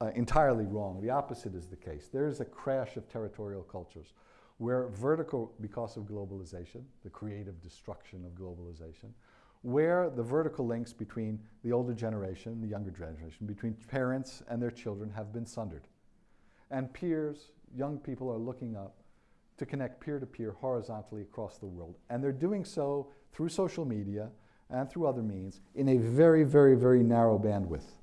uh, entirely wrong. The opposite is the case. There is a crash of territorial cultures where vertical, because of globalization, the creative destruction of globalization, where the vertical links between the older generation, the younger generation, between parents and their children have been sundered. And peers, young people are looking up to connect peer to peer horizontally across the world. And they're doing so through social media and through other means in a very, very, very narrow bandwidth.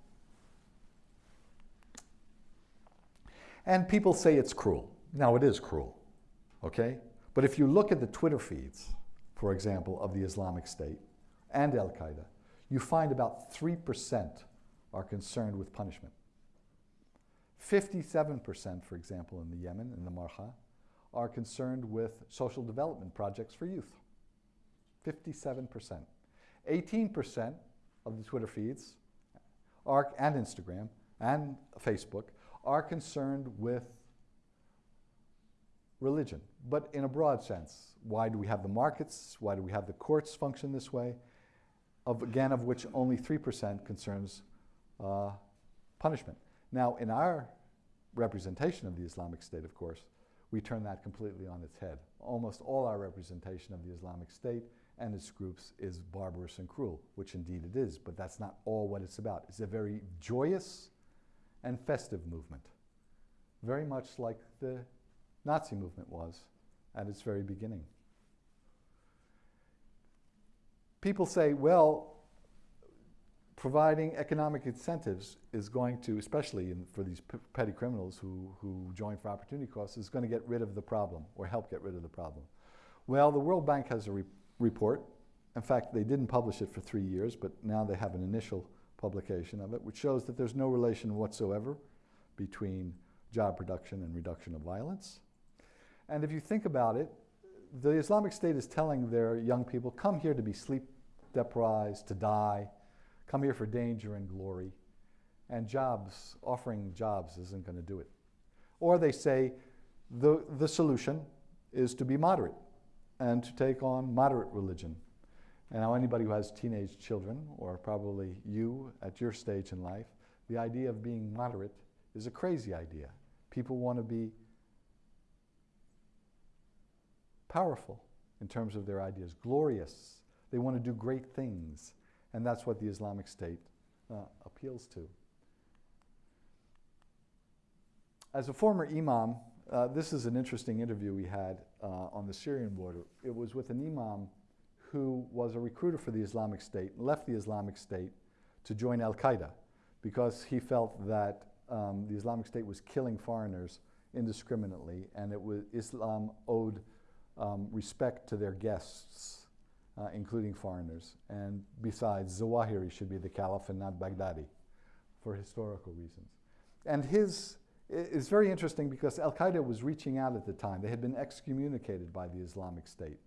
And people say it's cruel. Now, it is cruel, okay? But if you look at the Twitter feeds, for example, of the Islamic State and Al Qaeda, you find about 3% are concerned with punishment. 57%, for example, in the Yemen, in the Mahra, are concerned with social development projects for youth. 57%. 18% of the Twitter feeds are, and Instagram and Facebook are concerned with religion, but in a broad sense. Why do we have the markets? Why do we have the courts function this way? Of, again, of which only 3% concerns uh, punishment. Now, in our representation of the Islamic State, of course, we turn that completely on its head. Almost all our representation of the Islamic State and its groups is barbarous and cruel, which indeed it is, but that's not all what it's about. It's a very joyous and festive movement, very much like the Nazi movement was at its very beginning. People say, well, providing economic incentives is going to, especially in, for these petty criminals who, who join for opportunity costs, is going to get rid of the problem or help get rid of the problem. Well, the World Bank has a re- report. In fact, they didn't publish it for three years, but now they have an initial publication of it, which shows that there's no relation whatsoever between job production and reduction of violence. And if you think about it, the Islamic State is telling their young people, come here to be sleep deprived, to die, come here for danger and glory. And jobs, offering jobs isn't going to do it. Or they say the, the solution is to be moderate and to take on moderate religion. And now, anybody who has teenage children, or probably you at your stage in life, the idea of being moderate is a crazy idea. People want to be powerful in terms of their ideas, glorious. They want to do great things. And that's what the Islamic State uh, appeals to. As a former imam, uh, this is an interesting interview we had uh, on the Syrian border. It was with an imam who was a recruiter for the Islamic State, left the Islamic State to join Al Qaeda because he felt that um, the Islamic State was killing foreigners indiscriminately and it was Islam owed um, respect to their guests, uh, including foreigners. And besides, Zawahiri should be the caliph and not Baghdadi for historical reasons. And his is very interesting because Al Qaeda was reaching out at the time. They had been excommunicated by the Islamic State.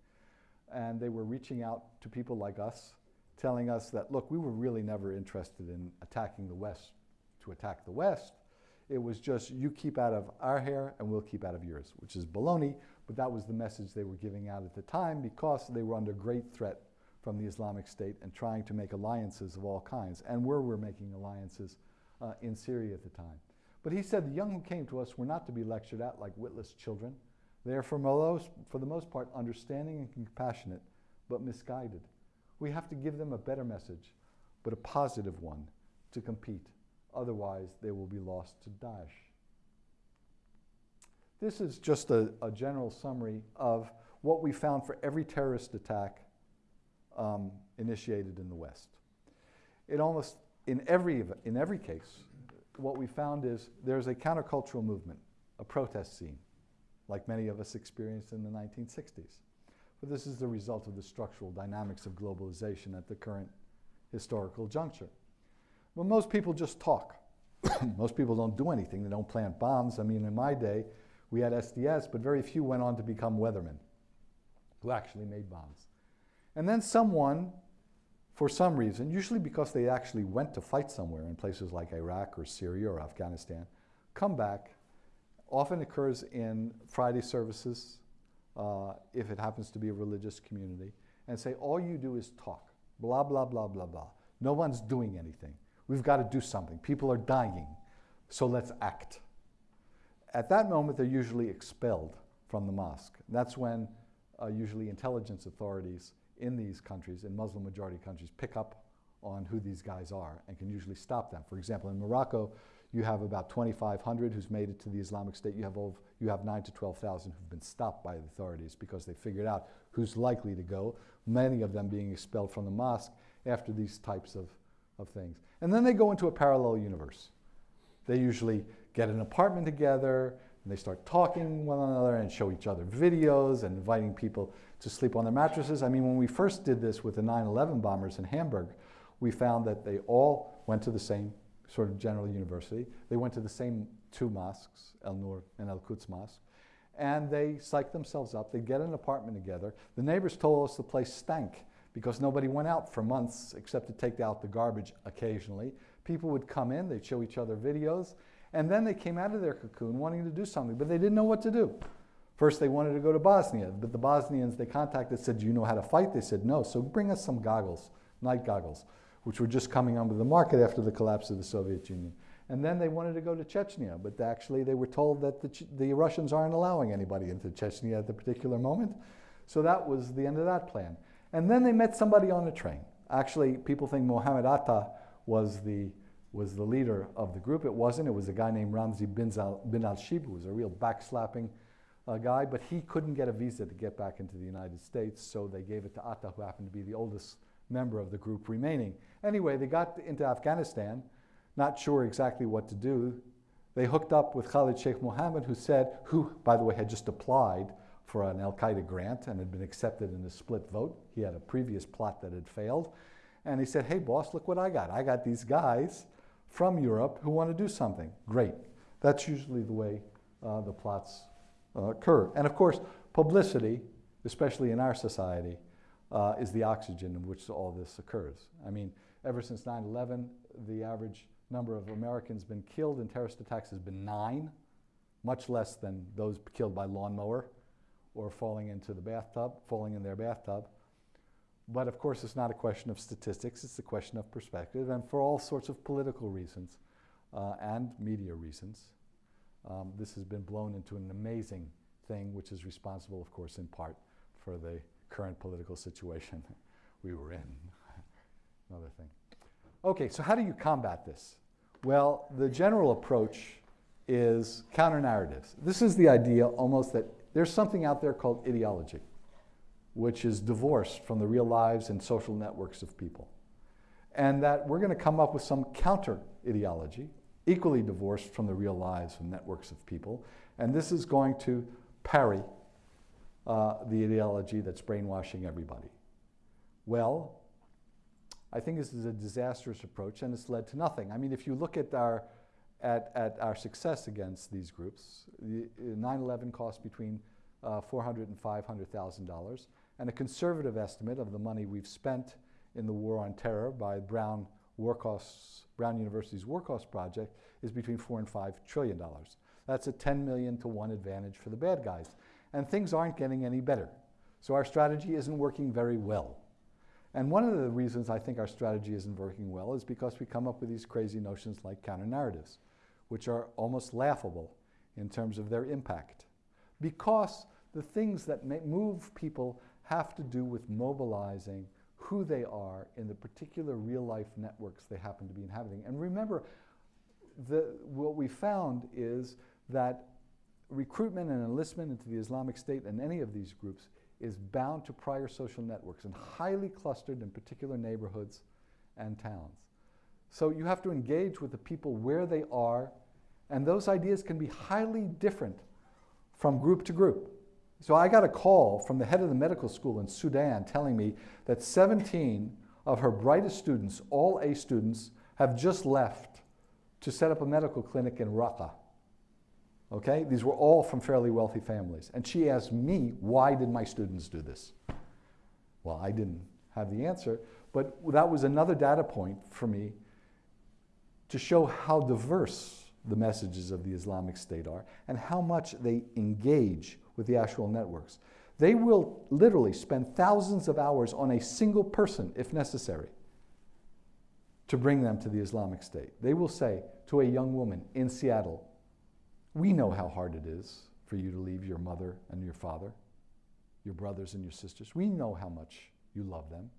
And they were reaching out to people like us, telling us that, look, we were really never interested in attacking the West to attack the West. It was just, you keep out of our hair and we'll keep out of yours, which is baloney, but that was the message they were giving out at the time because they were under great threat from the Islamic State and trying to make alliances of all kinds. And we were making alliances uh, in Syria at the time. But he said the young who came to us were not to be lectured at like witless children. They are, for, most, for the most part, understanding and compassionate, but misguided. We have to give them a better message, but a positive one, to compete. Otherwise, they will be lost to Daesh. This is just a, a general summary of what we found for every terrorist attack um, initiated in the West. It almost, in every, in every case, what we found is there's a countercultural movement, a protest scene. Like many of us experienced in the 1960s. But this is the result of the structural dynamics of globalization at the current historical juncture. Well, most people just talk. most people don't do anything. They don't plant bombs. I mean, in my day, we had SDS, but very few went on to become weathermen who actually made bombs. And then someone, for some reason, usually because they actually went to fight somewhere in places like Iraq or Syria or Afghanistan, come back. Often occurs in Friday services, uh, if it happens to be a religious community, and say, all you do is talk, blah, blah, blah, blah, blah. No one's doing anything. We've got to do something. People are dying, so let's act. At that moment, they're usually expelled from the mosque. That's when uh, usually intelligence authorities in these countries, in Muslim majority countries, pick up on who these guys are and can usually stop them. For example, in Morocco, you have about 2,500 who's made it to the Islamic State. You have, over, you have 9 to 12,000 who've been stopped by the authorities because they figured out who's likely to go, many of them being expelled from the mosque after these types of, of things. And then they go into a parallel universe. They usually get an apartment together, and they start talking one another and show each other videos and inviting people to sleep on their mattresses. I mean, when we first did this with the 9-11 bombers in Hamburg, we found that they all went to the same sort of general university. They went to the same two mosques, El Nur and El Quds Mosque, and they psyched themselves up. They'd get an apartment together. The neighbors told us the place stank because nobody went out for months except to take out the garbage occasionally. People would come in, they'd show each other videos, and then they came out of their cocoon wanting to do something, but they didn't know what to do. First, they wanted to go to Bosnia, but the Bosnians they contacted said, Do you know how to fight? They said, No, so bring us some goggles, night goggles which were just coming onto the market after the collapse of the Soviet Union. And then they wanted to go to Chechnya, but actually they were told that the, the Russians aren't allowing anybody into Chechnya at the particular moment. So that was the end of that plan. And then they met somebody on the train. Actually, people think Mohammed Atta was the, was the leader of the group. It wasn't. It was a guy named Ramzi bin, bin al-Shibh, who was a real backslapping uh, guy, but he couldn't get a visa to get back into the United States, so they gave it to Atta, who happened to be the oldest member of the group remaining. Anyway, they got into Afghanistan, not sure exactly what to do. They hooked up with Khalid Sheikh Mohammed, who said, who, by the way, had just applied for an Al Qaeda grant and had been accepted in a split vote. He had a previous plot that had failed. And he said, Hey, boss, look what I got. I got these guys from Europe who want to do something. Great. That's usually the way uh, the plots uh, occur. And of course, publicity, especially in our society, uh, is the oxygen in which all this occurs. I mean, ever since 9-11, the average number of Americans been killed in terrorist attacks has been nine, much less than those killed by lawnmower or falling into the bathtub, falling in their bathtub. But of course, it's not a question of statistics, it's a question of perspective, and for all sorts of political reasons uh, and media reasons, um, this has been blown into an amazing thing, which is responsible, of course, in part for the current political situation we were in. Another thing. Okay, so how do you combat this? Well, the general approach is counter narratives. This is the idea almost that there's something out there called ideology, which is divorced from the real lives and social networks of people. And that we're going to come up with some counter ideology, equally divorced from the real lives and networks of people. And this is going to parry uh, the ideology that's brainwashing everybody. Well, I think this is a disastrous approach and it's led to nothing. I mean, if you look at our, at, at our success against these groups, 9-11 cost between uh, $400 and $500,000 and a conservative estimate of the money we've spent in the war on terror by Brown, war costs, Brown University's War Costs Project is between four and five trillion dollars. That's a 10 million to one advantage for the bad guys and things aren't getting any better. So our strategy isn't working very well. And one of the reasons I think our strategy isn't working well is because we come up with these crazy notions like counter-narratives, which are almost laughable in terms of their impact. Because the things that move people have to do with mobilizing who they are in the particular real-life networks they happen to be inhabiting. And remember, the, what we found is that recruitment and enlistment into the Islamic State and any of these groups is bound to prior social networks and highly clustered in particular neighborhoods and towns. So you have to engage with the people where they are, and those ideas can be highly different from group to group. So I got a call from the head of the medical school in Sudan telling me that 17 of her brightest students, all A students, have just left to set up a medical clinic in Raqqa. Okay? These were all from fairly wealthy families. And she asked me, why did my students do this? Well, I didn't have the answer, but that was another data point for me to show how diverse the messages of the Islamic State are and how much they engage with the actual networks. They will literally spend thousands of hours on a single person, if necessary, to bring them to the Islamic State. They will say to a young woman in Seattle, we know how hard it is for you to leave your mother and your father, your brothers and your sisters. We know how much you love them.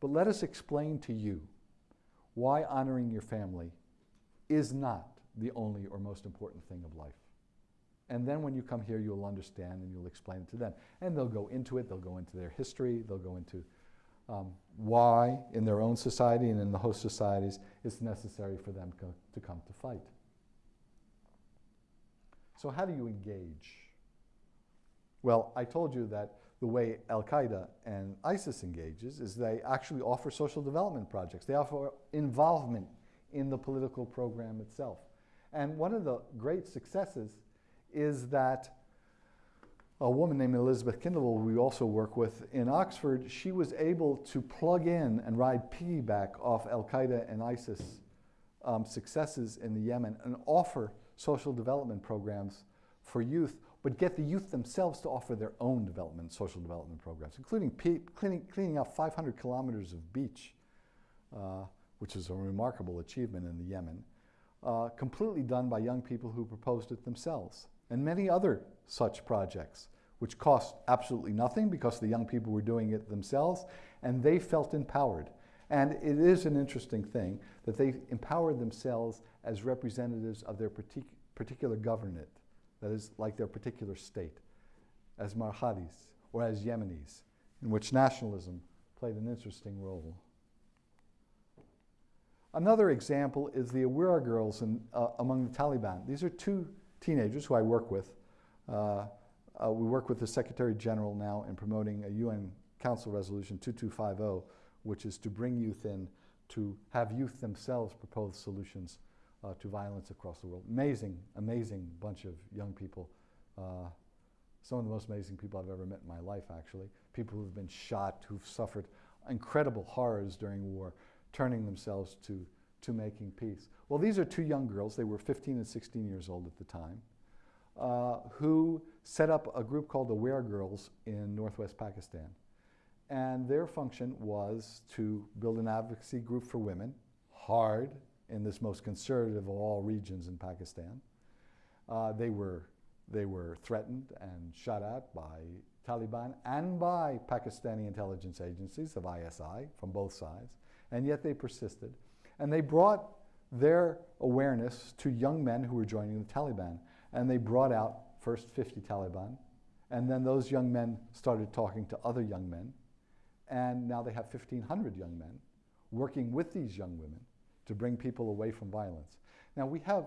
But let us explain to you why honoring your family is not the only or most important thing of life. And then when you come here, you'll understand and you'll explain it to them. And they'll go into it, they'll go into their history, they'll go into um, why in their own society and in the host societies it's necessary for them co to come to fight. So how do you engage? Well, I told you that the way Al-Qaeda and ISIS engages is they actually offer social development projects. They offer involvement in the political program itself. And one of the great successes is that a woman named Elizabeth Kendall, we also work with in Oxford, she was able to plug in and ride piggyback off Al-Qaeda and ISIS um, successes in the Yemen and offer social development programs for youth but get the youth themselves to offer their own development, social development programs, including cleaning, cleaning up 500 kilometers of beach, uh, which is a remarkable achievement in the Yemen, uh, completely done by young people who proposed it themselves, and many other such projects, which cost absolutely nothing because the young people were doing it themselves, and they felt empowered. And it is an interesting thing that they empowered themselves as representatives of their partic particular government that is like their particular state, as Marhadis or as Yemenis, in which nationalism played an interesting role. Another example is the Aware girls in, uh, among the Taliban. These are two teenagers who I work with. Uh, uh, we work with the Secretary General now in promoting a UN Council Resolution 2250, which is to bring youth in to have youth themselves propose solutions uh, to violence across the world. Amazing, amazing bunch of young people. Uh, some of the most amazing people I've ever met in my life, actually. People who've been shot, who've suffered incredible horrors during war, turning themselves to, to making peace. Well, these are two young girls. They were 15 and 16 years old at the time, uh, who set up a group called the Aware Girls in northwest Pakistan. And their function was to build an advocacy group for women, hard, in this most conservative of all regions in Pakistan. Uh, they, were, they were threatened and shot at by Taliban and by Pakistani intelligence agencies of ISI from both sides, and yet they persisted. And they brought their awareness to young men who were joining the Taliban. And they brought out first 50 Taliban, and then those young men started talking to other young men, and now they have 1,500 young men working with these young women to bring people away from violence. Now we have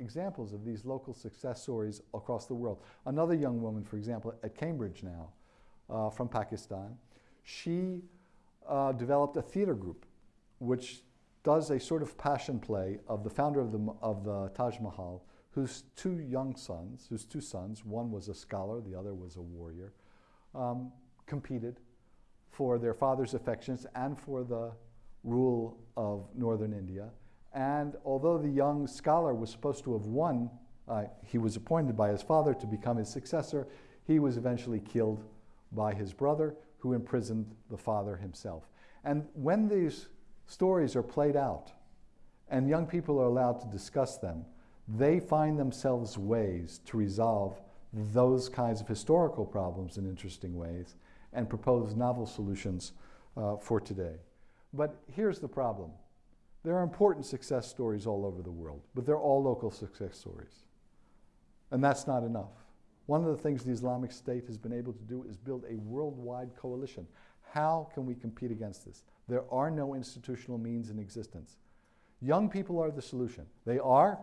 examples of these local success stories across the world. Another young woman, for example, at Cambridge now, uh, from Pakistan, she uh, developed a theater group which does a sort of passion play of the founder of the, of the Taj Mahal, whose two young sons, whose two sons, one was a scholar, the other was a warrior, um, competed for their father's affections and for the rule of northern India. And although the young scholar was supposed to have won, uh, he was appointed by his father to become his successor. He was eventually killed by his brother, who imprisoned the father himself. And when these stories are played out and young people are allowed to discuss them, they find themselves ways to resolve those kinds of historical problems in interesting ways and propose novel solutions uh, for today. But here's the problem. There are important success stories all over the world, but they're all local success stories. And that's not enough. One of the things the Islamic State has been able to do is build a worldwide coalition. How can we compete against this? There are no institutional means in existence. Young people are the solution. They are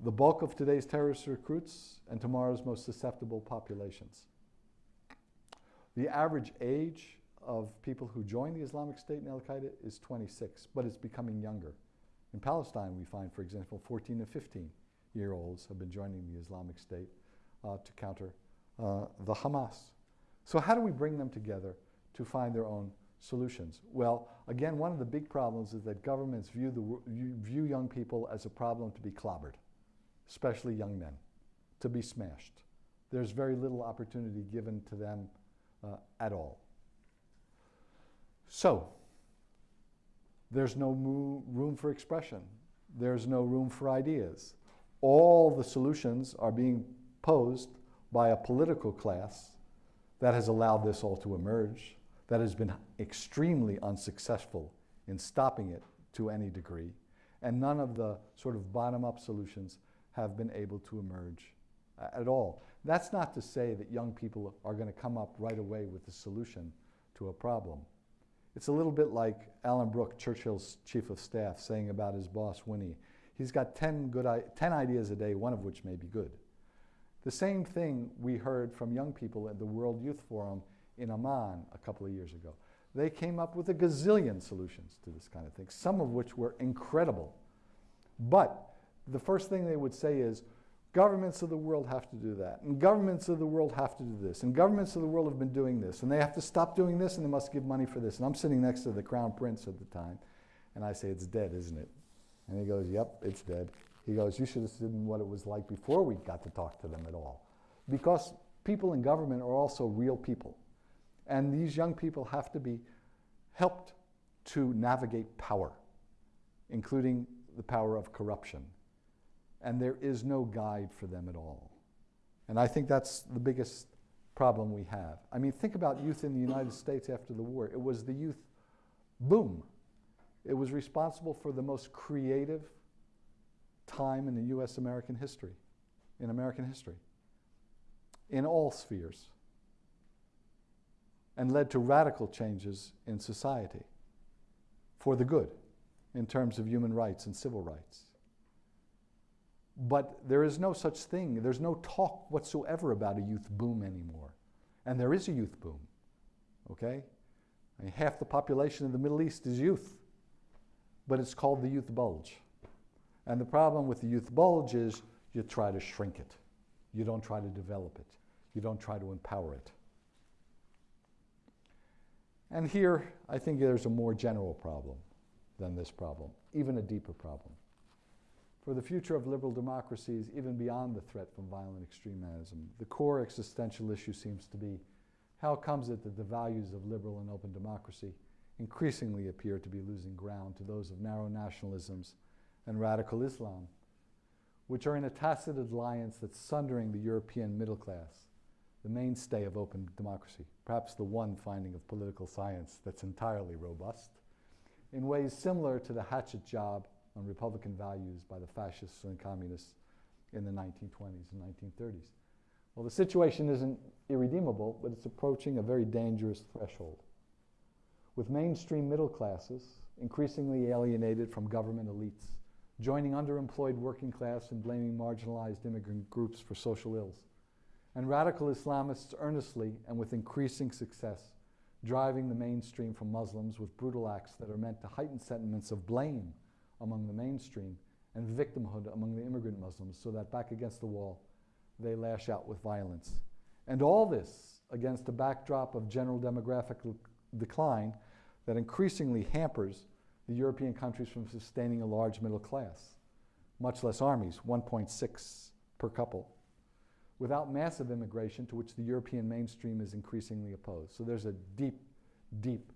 the bulk of today's terrorist recruits and tomorrow's most susceptible populations. The average age of people who join the Islamic State and Al Qaeda is 26, but it's becoming younger. In Palestine, we find, for example, 14 and 15 year olds have been joining the Islamic State uh, to counter uh, the Hamas. So, how do we bring them together to find their own solutions? Well, again, one of the big problems is that governments view, the, view young people as a problem to be clobbered, especially young men, to be smashed. There's very little opportunity given to them uh, at all. So, there's no room for expression. There's no room for ideas. All the solutions are being posed by a political class that has allowed this all to emerge, that has been extremely unsuccessful in stopping it to any degree, and none of the sort of bottom up solutions have been able to emerge uh, at all. That's not to say that young people are going to come up right away with the solution to a problem. It's a little bit like Alan Brooke, Churchill's chief of staff, saying about his boss, Winnie, he's got 10, good, 10 ideas a day, one of which may be good. The same thing we heard from young people at the World Youth Forum in Amman a couple of years ago. They came up with a gazillion solutions to this kind of thing, some of which were incredible. But the first thing they would say is, Governments of the world have to do that, and governments of the world have to do this, and governments of the world have been doing this, and they have to stop doing this, and they must give money for this. And I'm sitting next to the crown prince at the time, and I say, It's dead, isn't it? And he goes, Yep, it's dead. He goes, You should have seen what it was like before we got to talk to them at all. Because people in government are also real people. And these young people have to be helped to navigate power, including the power of corruption and there is no guide for them at all. And I think that's the biggest problem we have. I mean, think about youth in the United States after the war. It was the youth boom. It was responsible for the most creative time in the US American history, in American history, in all spheres, and led to radical changes in society for the good in terms of human rights and civil rights. But there is no such thing, there's no talk whatsoever about a youth boom anymore. And there is a youth boom, okay? I mean, half the population of the Middle East is youth, but it's called the youth bulge. And the problem with the youth bulge is you try to shrink it, you don't try to develop it, you don't try to empower it. And here, I think there's a more general problem than this problem, even a deeper problem for the future of liberal democracies, even beyond the threat from violent extremism. The core existential issue seems to be how comes it that the values of liberal and open democracy increasingly appear to be losing ground to those of narrow nationalisms and radical Islam, which are in a tacit alliance that's sundering the European middle class, the mainstay of open democracy, perhaps the one finding of political science that's entirely robust, in ways similar to the hatchet job on Republican values by the fascists and communists in the 1920s and 1930s. Well, the situation isn't irredeemable, but it's approaching a very dangerous threshold. With mainstream middle classes increasingly alienated from government elites, joining underemployed working class and blaming marginalized immigrant groups for social ills, and radical Islamists earnestly and with increasing success driving the mainstream from Muslims with brutal acts that are meant to heighten sentiments of blame among the mainstream and victimhood among the immigrant Muslims so that back against the wall they lash out with violence. And all this against a backdrop of general demographic decline that increasingly hampers the European countries from sustaining a large middle class, much less armies, 1.6 per couple, without massive immigration to which the European mainstream is increasingly opposed. So there's a deep, deep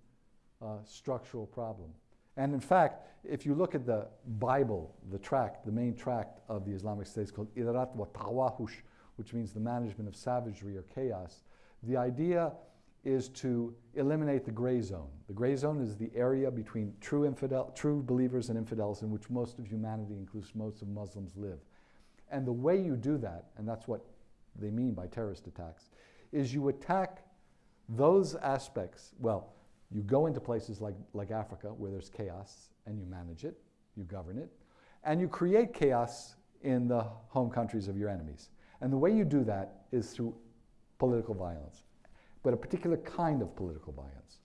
uh, structural problem. And in fact, if you look at the Bible, the tract, the main tract of the Islamic State is called Idarat wa Tawahush, which means the management of savagery or chaos. The idea is to eliminate the gray zone. The gray zone is the area between true, infidel, true believers and infidels in which most of humanity, includes most of Muslims, live. And the way you do that, and that's what they mean by terrorist attacks, is you attack those aspects. Well, you go into places like, like Africa where there's chaos and you manage it, you govern it, and you create chaos in the home countries of your enemies. And the way you do that is through political violence, but a particular kind of political violence.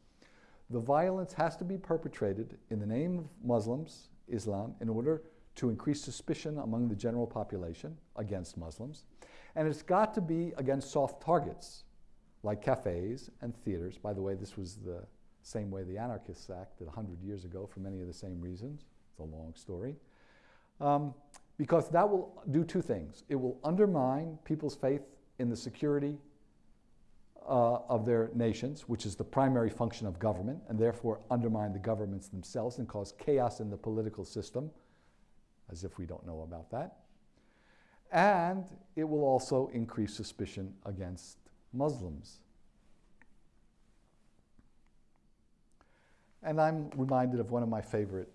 The violence has to be perpetrated in the name of Muslims, Islam, in order to increase suspicion among the general population against Muslims. And it's got to be against soft targets like cafes and theaters. By the way, this was the same way the anarchists acted 100 years ago for many of the same reasons. It's a long story. Um, because that will do two things. It will undermine people's faith in the security uh, of their nations, which is the primary function of government, and therefore undermine the governments themselves and cause chaos in the political system, as if we don't know about that. And it will also increase suspicion against Muslims. And I'm reminded of one of my favorite,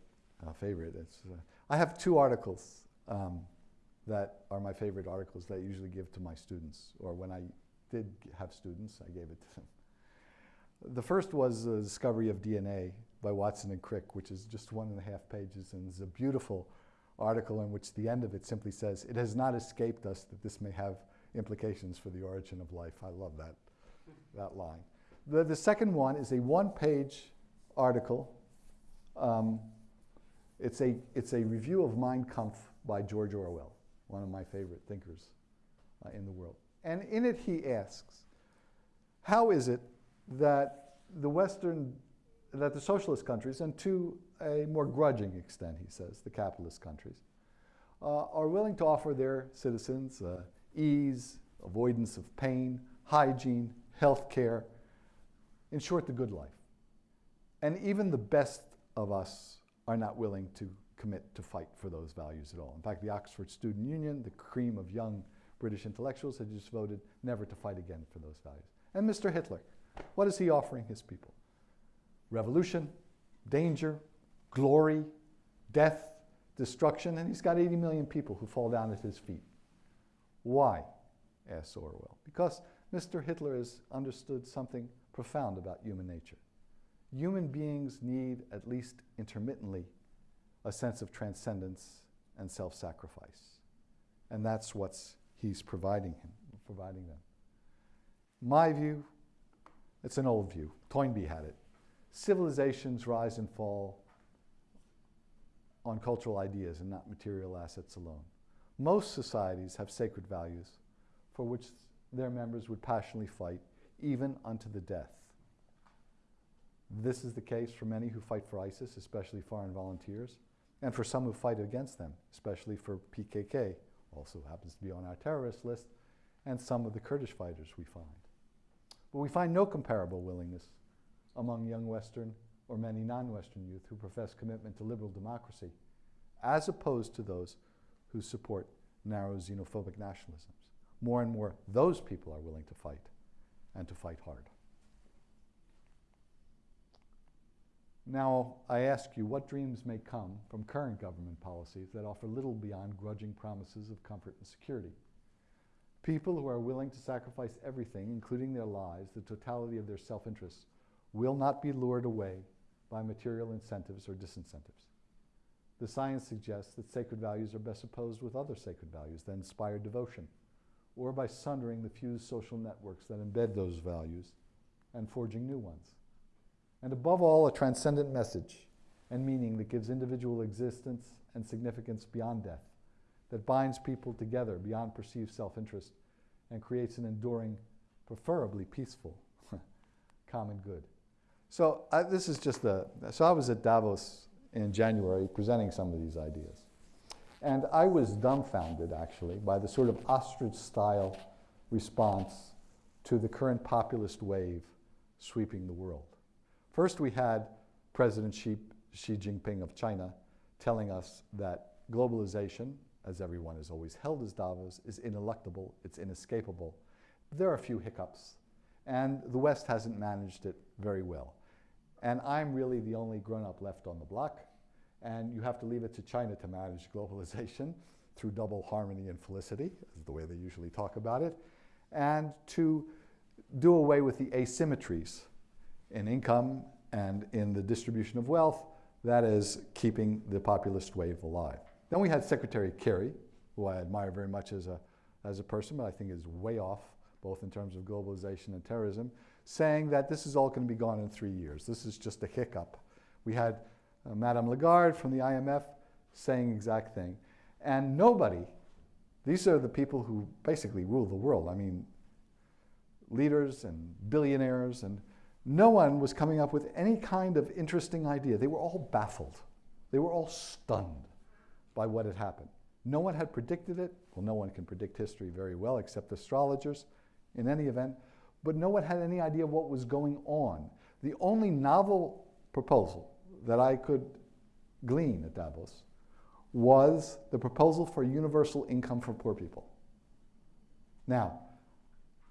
uh, favorite, uh, I have two articles um, that are my favorite articles that I usually give to my students, or when I did have students, I gave it to them. The first was the discovery of DNA by Watson and Crick, which is just one and a half pages, and is a beautiful article in which the end of it simply says, it has not escaped us that this may have implications for the origin of life. I love that, that line. The, the second one is a one-page article. Um, it's, a, it's a review of Mein Kampf by George Orwell, one of my favorite thinkers uh, in the world. And in it he asks, how is it that the Western, that the socialist countries, and to a more grudging extent, he says, the capitalist countries, uh, are willing to offer their citizens uh, ease, avoidance of pain, hygiene, health care, in short, the good life. And even the best of us are not willing to commit to fight for those values at all. In fact, the Oxford Student Union, the cream of young British intellectuals, had just voted never to fight again for those values. And Mr. Hitler, what is he offering his people? Revolution, danger, glory, death, destruction, and he's got 80 million people who fall down at his feet. Why? asks Orwell. Because Mr. Hitler has understood something profound about human nature. Human beings need, at least intermittently, a sense of transcendence and self-sacrifice. And that's what he's providing, him, providing them. My view, it's an old view. Toynbee had it. Civilizations rise and fall on cultural ideas and not material assets alone. Most societies have sacred values for which their members would passionately fight, even unto the death. This is the case for many who fight for ISIS, especially foreign volunteers, and for some who fight against them, especially for PKK, also happens to be on our terrorist list, and some of the Kurdish fighters we find. But we find no comparable willingness among young Western or many non-Western youth who profess commitment to liberal democracy, as opposed to those who support narrow xenophobic nationalisms. More and more, those people are willing to fight, and to fight hard. Now, I ask you, what dreams may come from current government policies that offer little beyond grudging promises of comfort and security? People who are willing to sacrifice everything, including their lives, the totality of their self-interests, will not be lured away by material incentives or disincentives. The science suggests that sacred values are best opposed with other sacred values that inspire devotion, or by sundering the fused social networks that embed those values and forging new ones and above all, a transcendent message and meaning that gives individual existence and significance beyond death, that binds people together beyond perceived self-interest and creates an enduring, preferably peaceful, common good. So this is just the, so I was at Davos in January presenting some of these ideas. And I was dumbfounded, actually, by the sort of ostrich-style response to the current populist wave sweeping the world. First, we had President Xi, Xi Jinping of China telling us that globalization, as everyone has always held as Davos, is ineluctable, it's inescapable. There are a few hiccups, and the West hasn't managed it very well. And I'm really the only grown-up left on the block, and you have to leave it to China to manage globalization through double harmony and felicity, is the way they usually talk about it, and to do away with the asymmetries in income and in the distribution of wealth, that is keeping the populist wave alive. Then we had Secretary Kerry, who I admire very much as a, as a person, but I think is way off, both in terms of globalization and terrorism, saying that this is all going to be gone in three years. This is just a hiccup. We had uh, Madame Lagarde from the IMF saying exact thing. And nobody, these are the people who basically rule the world. I mean, leaders and billionaires, and no one was coming up with any kind of interesting idea. They were all baffled. They were all stunned by what had happened. No one had predicted it. Well, no one can predict history very well except astrologers in any event, but no one had any idea what was going on. The only novel proposal that I could glean at Davos was the proposal for universal income for poor people. Now,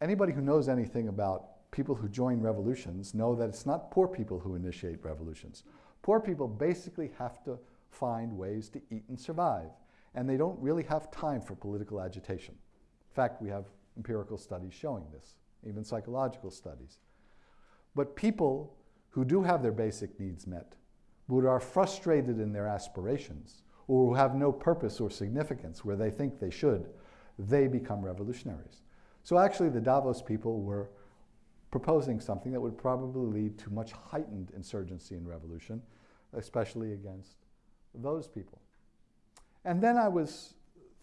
anybody who knows anything about people who join revolutions know that it's not poor people who initiate revolutions. Poor people basically have to find ways to eat and survive, and they don't really have time for political agitation. In fact, we have empirical studies showing this, even psychological studies. But people who do have their basic needs met, but are frustrated in their aspirations, or who have no purpose or significance where they think they should, they become revolutionaries. So actually the Davos people were proposing something that would probably lead to much heightened insurgency and revolution, especially against those people. And then I was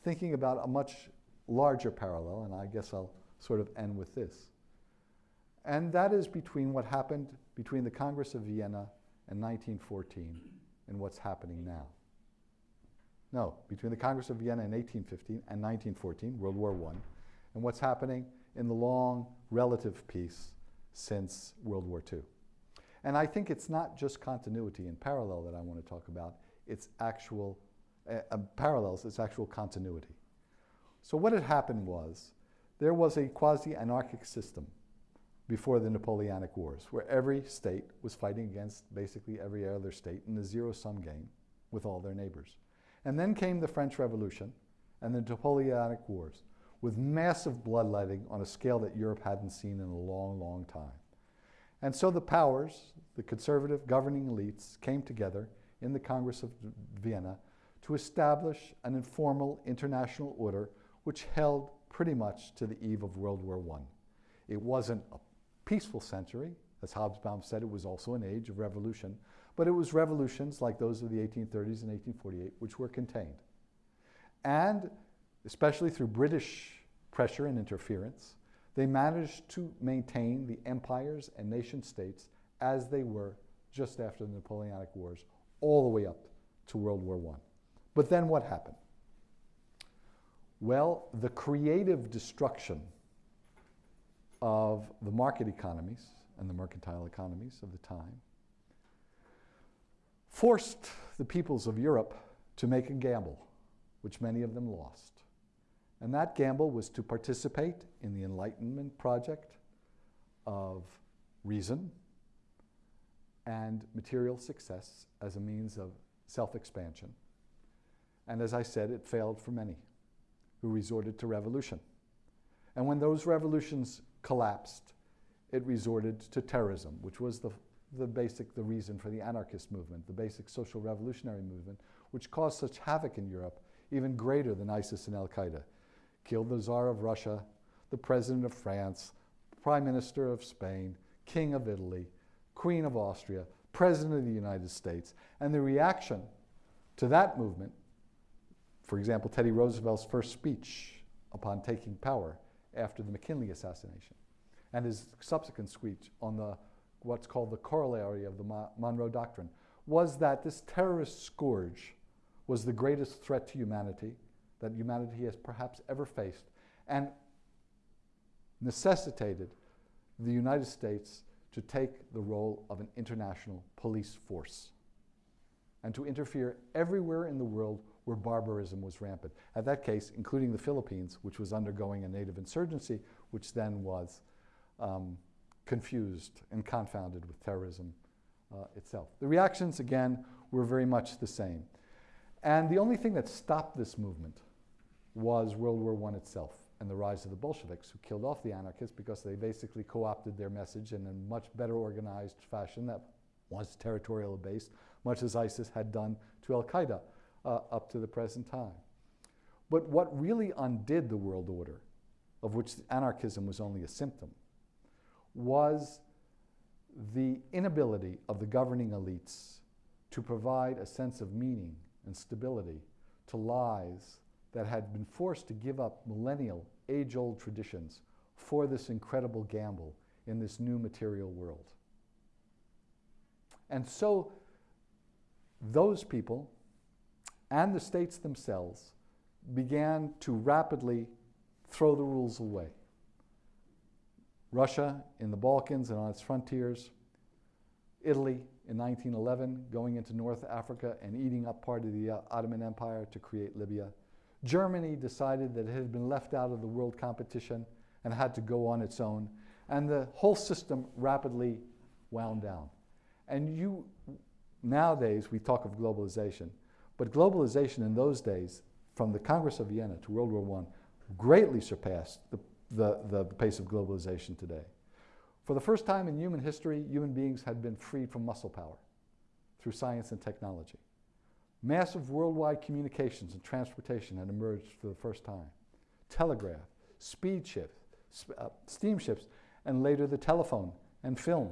thinking about a much larger parallel, and I guess I'll sort of end with this. And that is between what happened between the Congress of Vienna in 1914 and what's happening now. No, between the Congress of Vienna in 1815 and 1914, World War I, and what's happening in the long relative peace since World War II. And I think it's not just continuity and parallel that I want to talk about, it's actual uh, uh, parallels, it's actual continuity. So what had happened was there was a quasi-anarchic system before the Napoleonic Wars, where every state was fighting against basically every other state in a zero-sum game with all their neighbors. And then came the French Revolution and the Napoleonic Wars with massive bloodletting on a scale that Europe hadn't seen in a long, long time. And so the powers, the conservative governing elites, came together in the Congress of Vienna to establish an informal international order which held pretty much to the eve of World War I. It wasn't a peaceful century. As Hobsbawm said, it was also an age of revolution. But it was revolutions like those of the 1830s and 1848 which were contained. And especially through British pressure and interference, they managed to maintain the empires and nation states as they were just after the Napoleonic Wars, all the way up to World War I. But then what happened? Well, the creative destruction of the market economies and the mercantile economies of the time forced the peoples of Europe to make a gamble, which many of them lost. And that gamble was to participate in the Enlightenment project of reason and material success as a means of self-expansion. And as I said, it failed for many who resorted to revolution. And when those revolutions collapsed, it resorted to terrorism, which was the, the basic, the reason for the anarchist movement, the basic social revolutionary movement, which caused such havoc in Europe, even greater than ISIS and Al-Qaeda. Killed the Tsar of Russia, the President of France, Prime Minister of Spain, King of Italy, Queen of Austria, President of the United States. And the reaction to that movement for example, Teddy Roosevelt's first speech upon taking power after the McKinley assassination, and his subsequent speech on the, what's called the corollary of the Monroe Doctrine, was that this terrorist scourge was the greatest threat to humanity that humanity has perhaps ever faced, and necessitated the United States to take the role of an international police force and to interfere everywhere in the world where barbarism was rampant. At that case, including the Philippines, which was undergoing a native insurgency, which then was um, confused and confounded with terrorism uh, itself. The reactions, again, were very much the same. And the only thing that stopped this movement was World War I itself and the rise of the Bolsheviks, who killed off the anarchists because they basically co-opted their message in a much better organized fashion that was territorial based, much as ISIS had done to Al-Qaeda uh, up to the present time. But what really undid the world order, of which anarchism was only a symptom, was the inability of the governing elites to provide a sense of meaning and stability to lives that had been forced to give up millennial, age old traditions for this incredible gamble in this new material world. And so, those people and the states themselves began to rapidly throw the rules away. Russia in the Balkans and on its frontiers, Italy in 1911 going into North Africa and eating up part of the uh, Ottoman Empire to create Libya. Germany decided that it had been left out of the world competition and had to go on its own. And the whole system rapidly wound down. And you, nowadays, we talk of globalization, but globalization in those days, from the Congress of Vienna to World War I, greatly surpassed the, the, the, pace of globalization today. For the first time in human history, human beings had been freed from muscle power through science and technology. Massive worldwide communications and transportation had emerged for the first time. Telegraph, speed ships, uh, steamships, and later the telephone and film.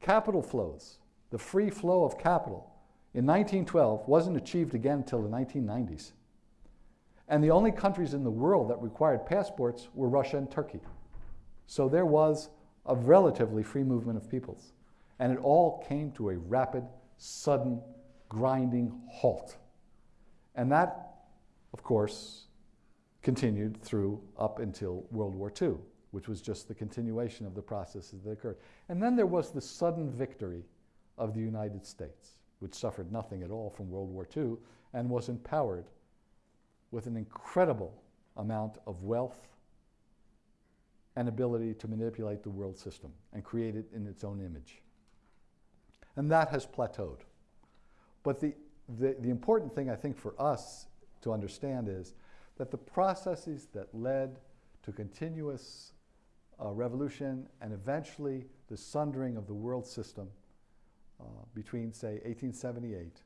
Capital flows, the free flow of capital, in 1912 wasn't achieved again until the 1990s. And the only countries in the world that required passports were Russia and Turkey. So there was a relatively free movement of peoples. And it all came to a rapid, sudden, grinding halt. And that, of course, continued through up until World War II, which was just the continuation of the processes that occurred. And then there was the sudden victory of the United States, which suffered nothing at all from World War II and was empowered with an incredible amount of wealth and ability to manipulate the world system and create it in its own image. And that has plateaued. But the, the, the, important thing I think for us to understand is that the processes that led to continuous uh, revolution and eventually the sundering of the world system uh, between, say, 1878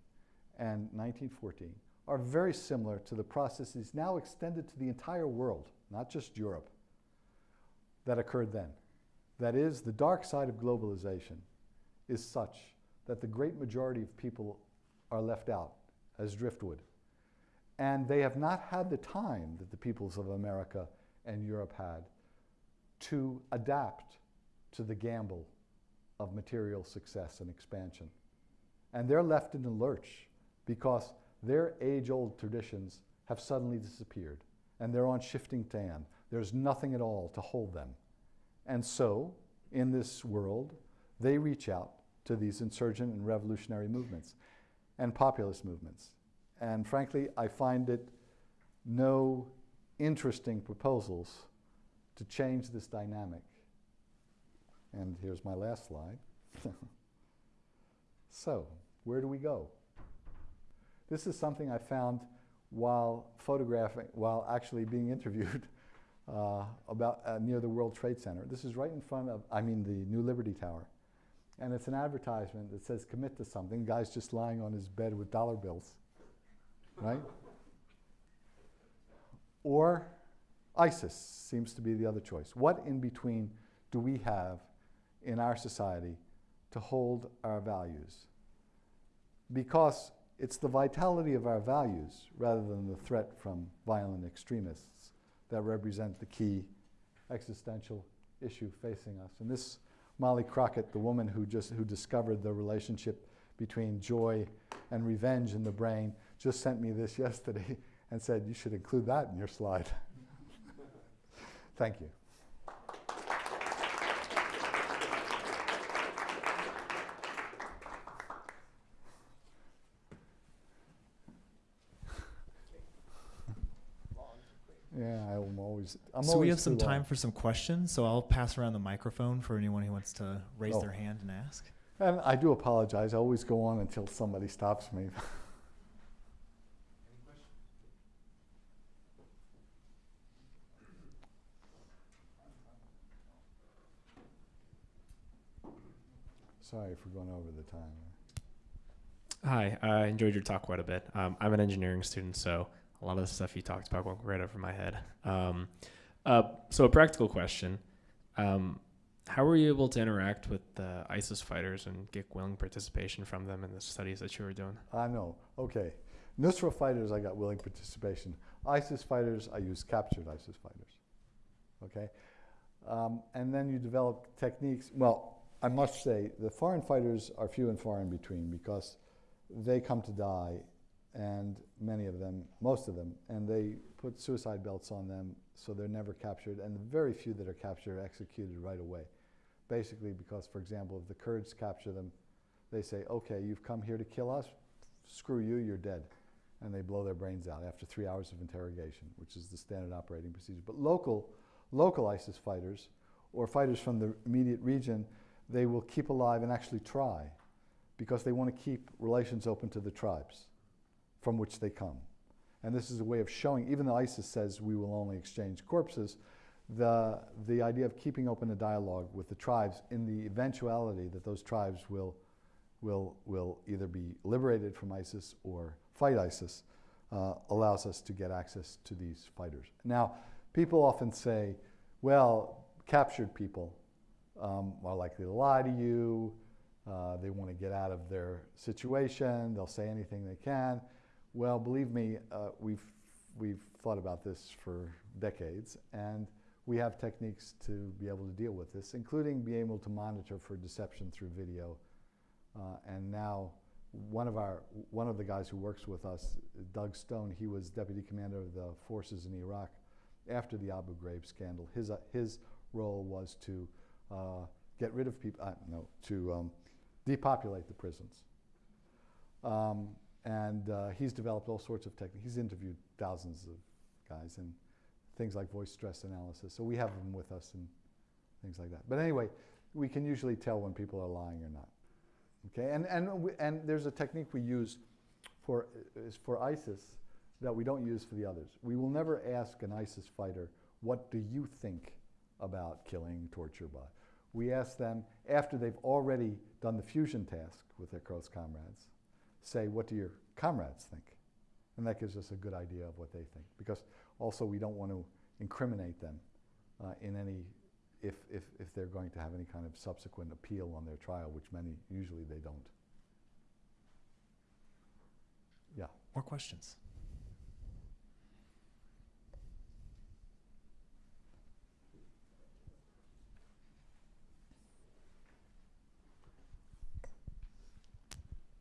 and 1914 are very similar to the processes now extended to the entire world, not just Europe, that occurred then. That is, the dark side of globalization is such that the great majority of people are left out as driftwood. And they have not had the time that the peoples of America and Europe had to adapt to the gamble of material success and expansion. And they're left in the lurch because their age old traditions have suddenly disappeared and they're on shifting tan. There's nothing at all to hold them. And so, in this world, they reach out to these insurgent and revolutionary movements and populist movements. And frankly, I find it no interesting proposals to change this dynamic. And here's my last slide. so, where do we go? This is something I found while photographing, while actually being interviewed uh, about uh, near the World Trade Center. This is right in front of, I mean, the New Liberty Tower. And it's an advertisement that says commit to something. Guy's just lying on his bed with dollar bills, right? Or ISIS seems to be the other choice. What in between do we have in our society to hold our values? Because it's the vitality of our values rather than the threat from violent extremists that represent the key existential issue facing us. And this Molly Crockett, the woman who just who discovered the relationship between joy and revenge in the brain, just sent me this yesterday and said you should include that in your slide. Thank you. Yeah, I'm always. I'm so always we have some too long. time for some questions. So I'll pass around the microphone for anyone who wants to raise Oh. their hand and ask. And I do apologize. I always go on until somebody stops me. Any questions? Sorry for going over the time. Hi, I enjoyed your talk quite a bit. Um, I'm an engineering student, so a lot of the stuff you talked about went right over my head. Um, uh, so a practical question: um, How were you able to interact with the ISIS fighters and get willing participation from them in the studies that you were doing? I know. Okay. Nusra fighters, I got willing participation. ISIS fighters, I used captured ISIS fighters. Okay? Um, and then you develop techniques. Well, I must say, the foreign fighters are few and far in between because they come to die, and many of them, most of them, and they put suicide belts on them so they're never captured, and the very few that are captured are executed right away. Basically, because, for example, if the Kurds capture them, they say, okay, you've come here to kill us, screw you, you're dead. And they blow their brains out after three hours of interrogation, which is the standard operating procedure. But local, local ISIS fighters, or fighters from the immediate region, they will keep alive and actually try because they want to keep relations open to the tribes from which they come. And this is a way of showing, even though ISIS says we will only exchange corpses, the, the idea of keeping open a dialogue with the tribes in the eventuality that those tribes will, will, will either be liberated from ISIS or fight ISIS uh, allows us to get access to these fighters. Now, people often say, well, captured people um, are likely to lie to you, uh, they want to get out of their situation, they'll say anything they can. Well, believe me, uh, we've, we've thought about this for decades, and we have techniques to be able to deal with this, including being able to monitor for deception through video. Uh, and now, one of our one of the guys who works with us, Doug Stone, he was deputy commander of the forces in Iraq after the Abu Ghraib scandal. His uh, his role was to uh, get rid of people. Uh, no, to um, depopulate the prisons. Um, and uh, he's developed all sorts of techniques. He's interviewed thousands of guys and things like voice stress analysis. So we have them with us and things like that. But anyway, we can usually tell when people are lying or not. Okay, and, and, we, and there's a technique we use for, is for ISIS that we don't use for the others. We will never ask an ISIS fighter, what do you think about killing, torture, by? We ask them, after they've already done the fusion task with their close comrades, say, what do your comrades think? And that gives us a good idea of what they think. Because also we don't want to incriminate them uh, in any if, if, if they're going to have any kind of subsequent appeal on their trial, which many, usually they don't. Yeah. More questions?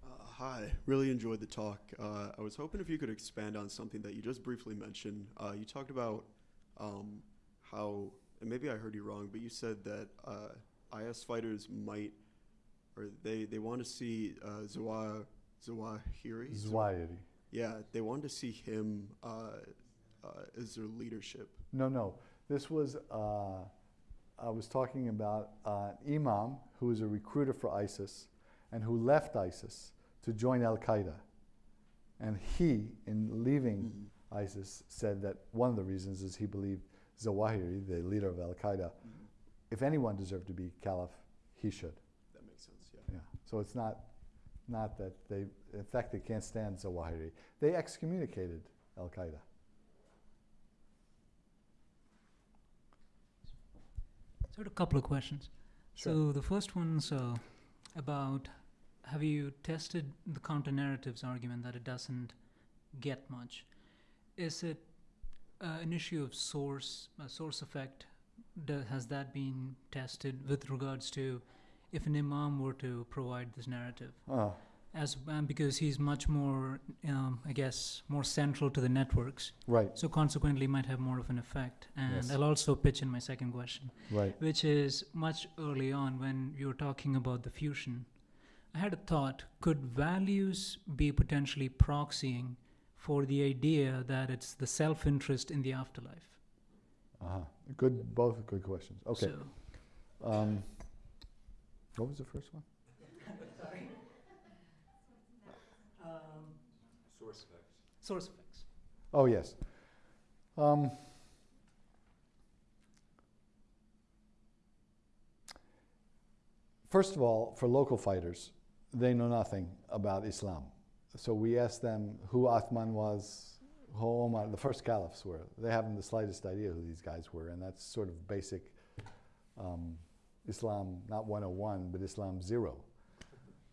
Uh, Hi, really enjoyed the talk. Uh, I was hoping if you could expand on something that you just briefly mentioned. Uh, you talked about um, how, and maybe I heard you wrong, but you said that uh, IS fighters might, or they, they want to see uh, Zawah, Zawahiri? Zwahiri. Yeah, they wanted to see him uh, uh, as their leadership. No, no. This was, uh, I was talking about uh, an imam who was a recruiter for ISIS and who left ISIS to join Al Qaeda. And he, in leaving Mhm. ISIS, said that one of the reasons is he believed Zawahiri, the leader of Al Qaeda, if anyone deserved to be caliph, he should. That makes sense, yeah. Yeah. So it's not, not that they, in fact, they can't stand Zawahiri. They excommunicated Al Qaeda. So I a couple of questions. Sure. So the first one's uh, about have you tested the counter narratives argument that it doesn't get much? Is it uh, an issue of source, uh, source effect? Do, has that been tested with regards to if an imam were to provide this narrative? Uh, As um, because he's much more, um, I guess, more central to the networks, right, so consequently might have more of an effect. And Yes. I'll also pitch in my second question right. which is much early on when you were talking about the fusion. I had a thought could values be potentially proxying for the idea that it's the self interest in the afterlife? Uh-huh. Good, both good questions. Okay. So, Um, what was the first one? Sorry. Source effects. source effects. Oh, yes. Um, first of all, for local fighters, they know nothing about Islam. So we asked them who Athman was, who Omar, the first caliphs were. They haven't the slightest idea who these guys were, and that's sort of basic um, Islam, not 101, but Islam zero.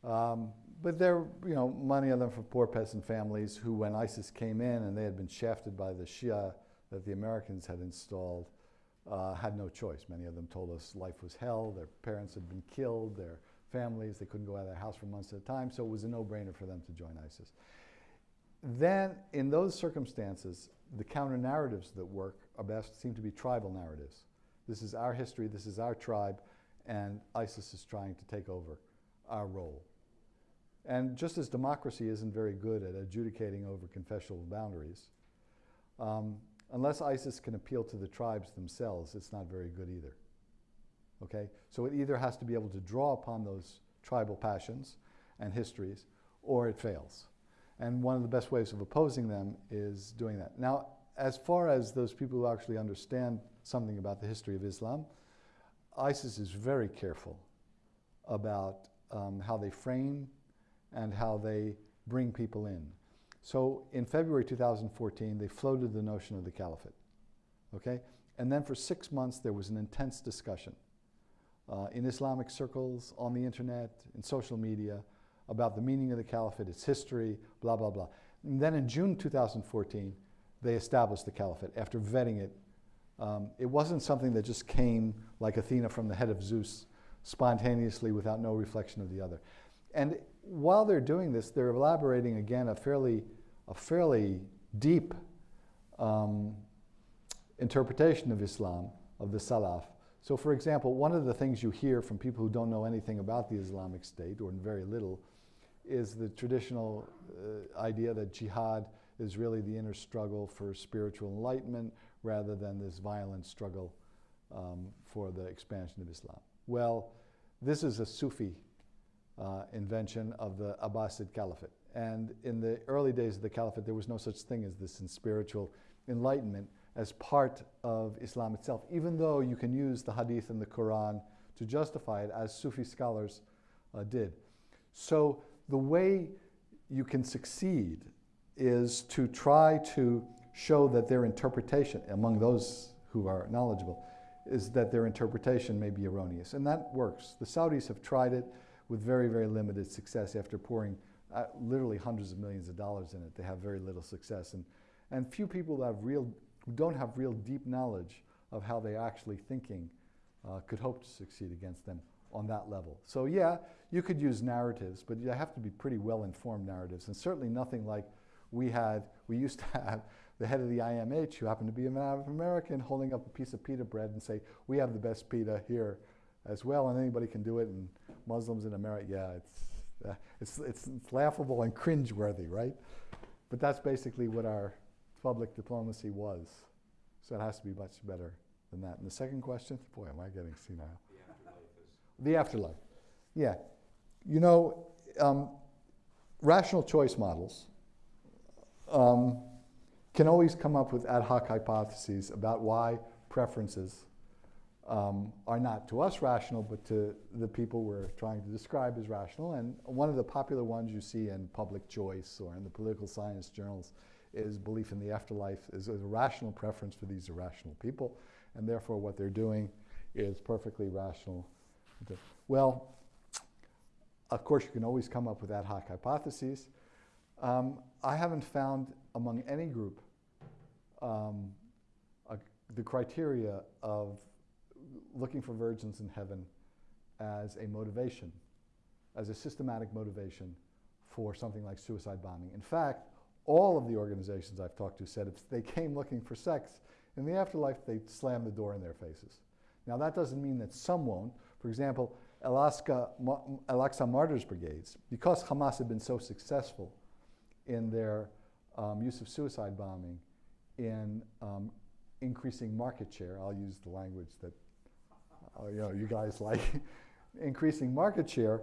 Um, but there, you know, many of them from poor peasant families who, when ISIS came in and they had been shafted by the Shia that the Americans had installed, uh, had no choice. Many of them told us life was hell, their parents had been killed, their families, they couldn't go out of their house for months at a time, so it was a no-brainer for them to join ISIS. Then, in those circumstances, the counter narratives that work are best seem to be tribal narratives. This is our history, this is our tribe, and ISIS is trying to take over our role. And just as democracy isn't very good at adjudicating over confessional boundaries, um, unless ISIS can appeal to the tribes themselves, it's not very good either. Okay? So it either has to be able to draw upon those tribal passions and histories, or it fails. And one of the best ways of opposing them is doing that. Now, as far as those people who actually understand something about the history of Islam, ISIS is very careful about um, how they frame and how they bring people in. So in February 2014, they floated the notion of the caliphate. Okay? And then for six months, there was an intense discussion uh, in Islamic circles, on the internet, in social media, about the meaning of the caliphate, its history, blah, blah, blah. And then in June 2014, they established the caliphate after vetting it. Um, it wasn't something that just came like Athena from the head of Zeus spontaneously without no reflection of the other. And while they're doing this, they're elaborating again a fairly, a fairly deep um, interpretation of Islam, of the Salaf. So for example, one of the things you hear from people who don't know anything about the Islamic State, or very little, is the traditional uh, idea that jihad is really the inner struggle for spiritual enlightenment rather than this violent struggle um, for the expansion of Islam. Well, this is a Sufi uh, invention of the Abbasid Caliphate. And in the early days of the Caliphate, there was no such thing as this in spiritual enlightenment as part of Islam itself, even though you can use the Hadith and the Quran to justify it, as Sufi scholars uh, did. So the way you can succeed is to try to show that their interpretation, among those who are knowledgeable, is that their interpretation may be erroneous. And that works. The Saudis have tried it with very, very limited success after pouring uh, literally hundreds of millions of dollars in it. They have very little success. And, and few people have real, who don't have real deep knowledge of how they're actually thinking uh, could hope to succeed against them on that level. So yeah, you could use narratives, but you have to be pretty well-informed narratives, and certainly nothing like we had, we used to have the head of the IMH, who happened to be an American, holding up a piece of pita bread and say, we have the best pita here as well, and anybody can do it, and Muslims in America, yeah, it's, uh, it's, it's, it's laughable and cringeworthy, right? But that's basically what our public diplomacy was. So it has to be much better than that. And the second question, boy, am I getting senile. The afterlife. Yeah. You know, um, rational choice models um, can always come up with ad hoc hypotheses about why preferences um, are not to us rational, but to the people we're trying to describe as rational. And one of the popular ones you see in public choice or in the political science journals is belief in the afterlife is, a rational preference for these irrational people, and therefore what they're doing is perfectly rational well, of course, you can always come up with ad hoc hypotheses. Um, I haven't found among any group um, a, the criteria of looking for virgins in heaven as a motivation, as a systematic motivation for something like suicide bombing. In fact, all of the organizations I've talked to said if they came looking for sex in the afterlife, they'd slam the door in their faces. Now, that doesn't mean that some won't. For example, Alaska, Al-Aqsa Martyrs Brigades, because Hamas had been so successful in their um, use of suicide bombing in um, increasing market share, I'll use the language that uh, you, know, you guys like, increasing market share,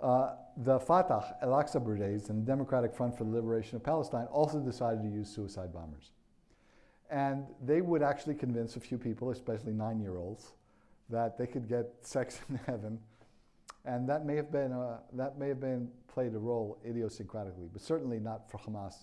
uh, the Fatah, Al-Aqsa Brigades, and the Democratic Front for the Liberation of Palestine also decided to use suicide bombers. And they would actually convince a few people, especially nine-year-olds, that they could get sex in heaven, and that may have been a, that may have been played a role idiosyncratically, but certainly not for Hamas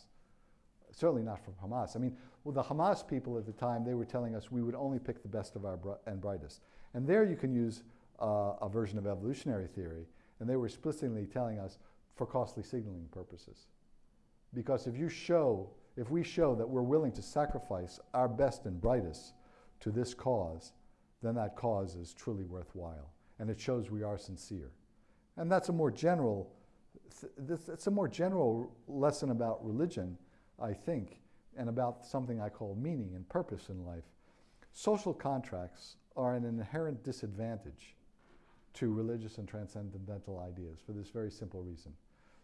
certainly not from Hamas. I mean, well, the Hamas people at the time, they were telling us we would only pick the best of our bri- and brightest. And there you can use uh, a version of evolutionary theory, and they were explicitly telling us for costly signaling purposes. Because if you show, if we show that we're willing to sacrifice our best and brightest to this cause, then that cause is truly worthwhile. And it shows we are sincere. And that's a more general, th- this, it's a more general lesson about religion, I think, and about something I call meaning and purpose in life. Social contracts are an inherent disadvantage to religious and transcendental ideas for this very simple reason.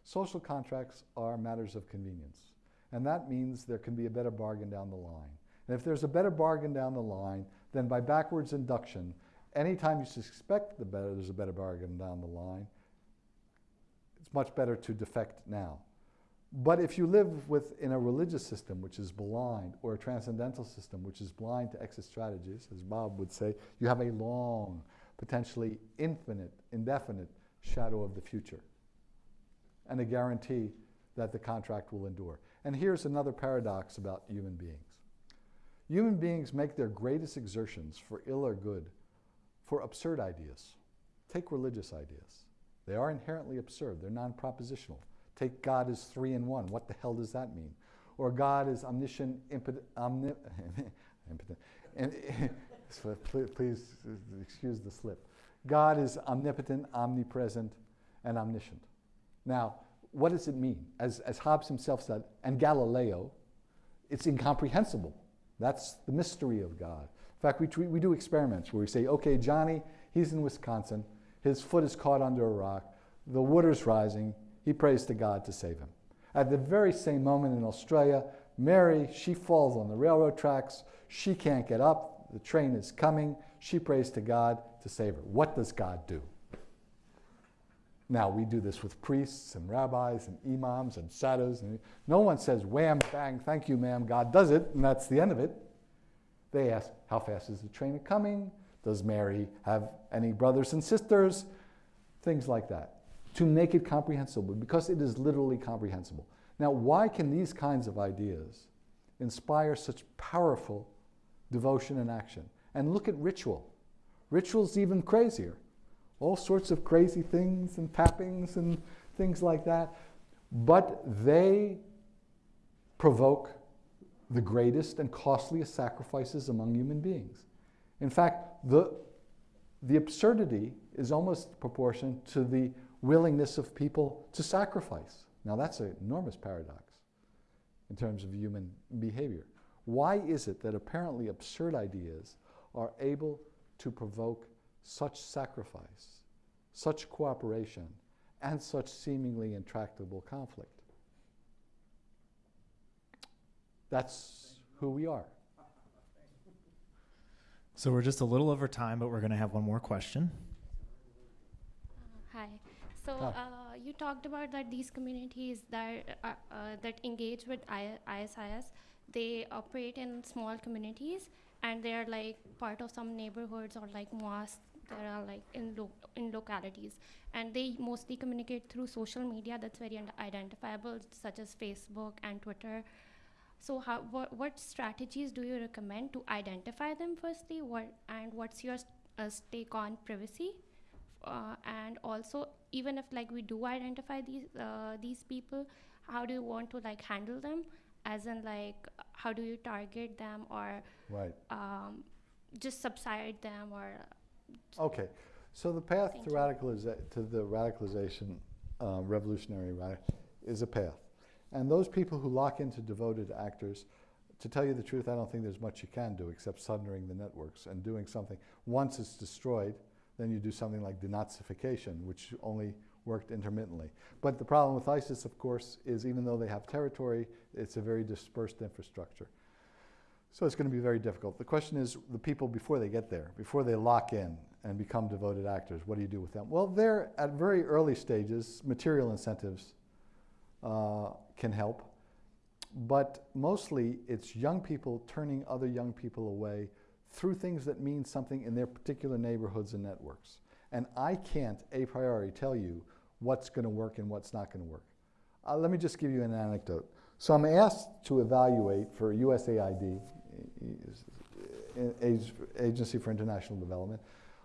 Social contracts are matters of convenience, and that means there can be a better bargain down the line. And if there's a better bargain down the line, then by backwards induction, anytime you suspect the better, there's a better bargain down the line, it's much better to defect now. But if you live within a religious system which is blind, or a transcendental system which is blind to exit strategies, as Bob would say, you have a long, potentially infinite, indefinite shadow of the future and a guarantee that the contract will endure. And here's another paradox about human beings human beings make their greatest exertions for ill or good for absurd ideas. Take religious ideas. They are inherently absurd, they're non propositional. Take God as three in one. What the hell does that mean? Or God is omniscient, impotent, omni- so please, please excuse the slip. God is omnipotent, omnipresent, and omniscient. Now, what does it mean? As, as Hobbes himself said, and Galileo, it's incomprehensible. That's the mystery of God. In fact, we, we do experiments where we say, okay, Johnny, he's in Wisconsin, his foot is caught under a rock, the water's rising, he prays to God to save him. At the very same moment in Australia, Mary, she falls on the railroad tracks, she can't get up, the train is coming, she prays to God to save her. What does God do? Now, we do this with priests and rabbis and imams and sadhus. And no one says, wham, bang, thank you, ma'am, God does it, and that's the end of it. They ask, how fast is the train coming? Does Mary have any brothers and sisters? Things like that. To make it comprehensible, because it is literally comprehensible. Now, why can these kinds of ideas inspire such powerful devotion and action? And look at ritual. Ritual's even crazier all sorts of crazy things and tappings and things like that. But they provoke the greatest and costliest sacrifices among human beings. In fact, the, the absurdity is almost proportioned to the willingness of people to sacrifice. Now, that's an enormous paradox in terms of human behavior. Why is it that apparently absurd ideas are able to provoke such sacrifice, such cooperation, and such seemingly intractable conflict. That's who we are. So we're just a little over time, but we're going to have one more question. Hi. So uh, you talked about that these communities that uh, uh, that engage with I- ISIS, they operate in small communities and they are like part of some neighborhoods or like mosques that are like in lo- in localities, and they mostly communicate through social media that's very un- identifiable, such as Facebook and Twitter. So how what, what strategies do you recommend to identify them firstly? What and what's your uh, take on privacy? uh, and also even if like we do identify these uh, these people how do you want to like handle them as in like how do you target them or Right. um, just subside them or Okay. So the path Thank to, you. radicaliza- to the radicalization, uh, revolutionary radic- is a path. And those people who lock into devoted actors, to tell you the truth, I don't think there's much you can do except sundering the networks and doing something. Once it's destroyed, then you do something like denazification, which only worked intermittently. But the problem with ISIS, of course, is even though they have territory, it's a very dispersed infrastructure. So it's going to be very difficult. The question is the people before they get there, before they lock in and become devoted actors, what do you do with them? Well, they're at very early stages, material incentives uh, can help. But mostly it's young people turning other young people away through things that mean something in their particular neighborhoods and networks. And I can't a priori tell you what's going to work and what's not going to work. Uh, let me just give you an anecdote. So I'm asked to evaluate for USAID, Agency for International Development,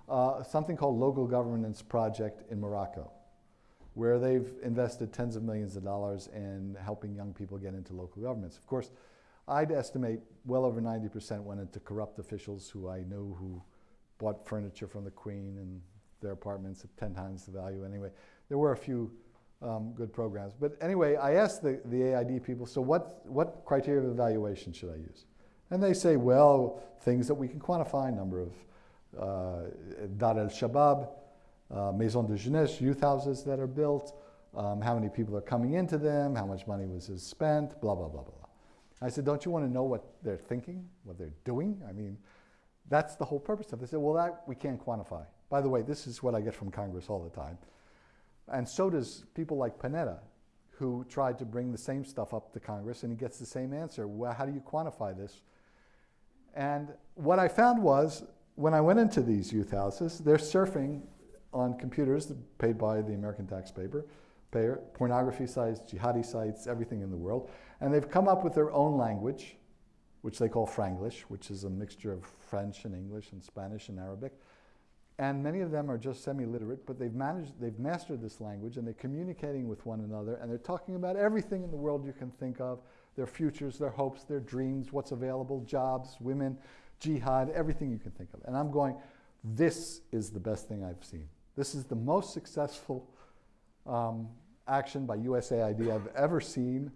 uh, something called Local Governance Project in Morocco, where they've invested tens of millions of dollars in helping young people get into local governments. Of course, I'd estimate well over 90% went into corrupt officials who I know who bought furniture from the Queen and their apartments at 10 times the value anyway. There were a few um, good programs. But anyway, I asked the, the AID people, so what, what criteria of evaluation should I use? And they say, well, things that we can quantify, number of uh, Dar el Shabab, uh, Maison de Jeunesse, youth houses that are built, um, how many people are coming into them, how much money was spent, blah, blah, blah, blah. I said, don't you want to know what they're thinking, what they're doing? I mean, that's the whole purpose of it. They said, well, that we can't quantify. By the way, this is what I get from Congress all the time. And so does people like Panetta, who tried to bring the same stuff up to Congress, and he gets the same answer. Well, how do you quantify this? And what I found was, when I went into these youth houses, they're surfing on computers paid by the American taxpayer, payer, pornography sites, jihadi sites, everything in the world. And they've come up with their own language, which they call Franglish, which is a mixture of French and English and Spanish and Arabic. And many of them are just semi-literate, but they've managed, they've mastered this language and they're communicating with one another and they're talking about everything in the world you can think of, their futures, their hopes, their dreams, what's available, jobs, women, jihad, everything you can think of. And I'm going, this is the best thing I've seen. This is the most successful um, action by USAID I've ever seen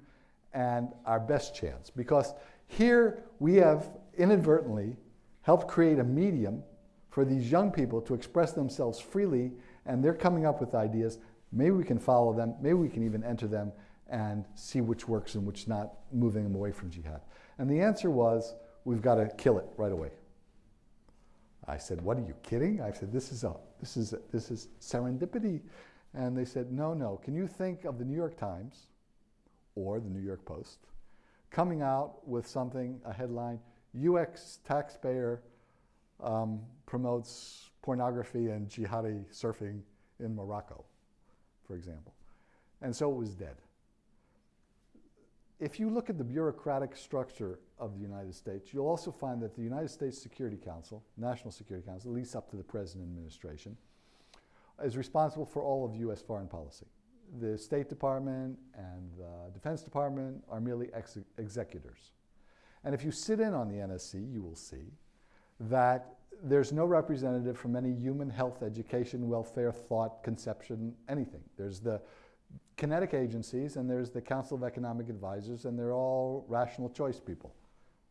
and our best chance. Because here we have inadvertently helped create a medium for these young people to express themselves freely and they're coming up with ideas. Maybe we can follow them, maybe we can even enter them and see which works and which not, moving them away from jihad. And the answer was, we've got to kill it right away. I said, what are you kidding? I said, this is, a, this is, a, this is serendipity. And they said, no, no. Can you think of the New York Times or the New York Post coming out with something, a headline, US taxpayer um, promotes pornography and jihadi surfing in Morocco, for example. And so it was dead. If you look at the bureaucratic structure of the United States, you'll also find that the United States Security Council, National Security Council, at least up to the present administration, is responsible for all of U.S. foreign policy. The State Department and the Defense Department are merely ex executors. And if you sit in on the NSC, you will see that there's no representative from any human health, education, welfare, thought, conception, anything. There's the kinetic agencies and there's the Council of Economic Advisors and they're all rational choice people,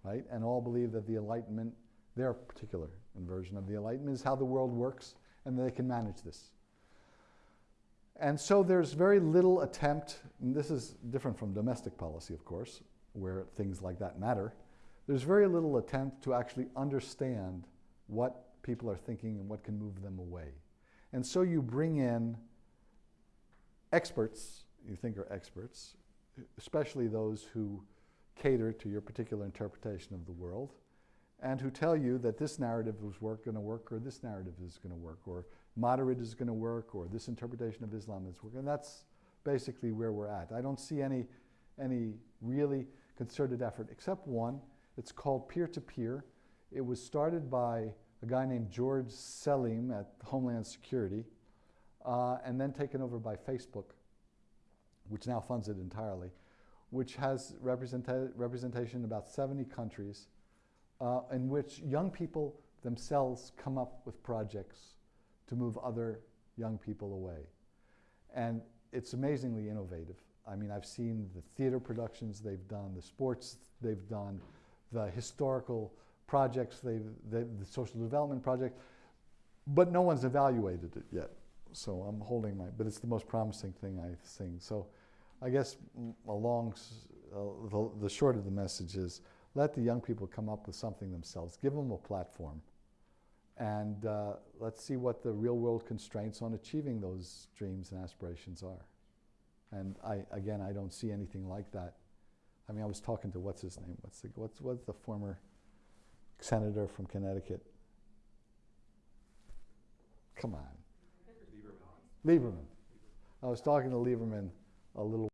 right? And all believe that the Enlightenment, their particular version of the Enlightenment is how the world works and they can manage this. And so there's very little attempt, and this is different from domestic policy, of course, where things like that matter. There's very little attempt to actually understand what people are thinking and what can move them away. And so you bring in experts, you think are experts, especially those who cater to your particular interpretation of the world, and who tell you that this narrative is going to work, or this narrative is going to work, or moderate is going to work, or this interpretation of Islam is working. And that's basically where we're at. I don't see any, any really concerted effort, except one. It's called peer-to-peer. It was started by a guy named George Selim at Homeland Security, uh, and then taken over by Facebook, which now funds it entirely, which has representa representation in about 70 countries, uh, in which young people themselves come up with projects to move other young people away. And it's amazingly innovative. I mean, I've seen the theater productions they've done, the sports they've done, the historical projects, the, the social development project, but no one's evaluated it yet. So I'm holding my, but it's the most promising thing I've seen. So I guess along, uh, the, the short of the message is let the young people come up with something themselves. Give them a platform. And uh, let's see what the real world constraints on achieving those dreams and aspirations are. And I, again, I don't see anything like that. I mean, I was talking to what's his name? What's the, what's, what's the former senator from Connecticut? Come on. Lieberman. I was talking to Lieberman a little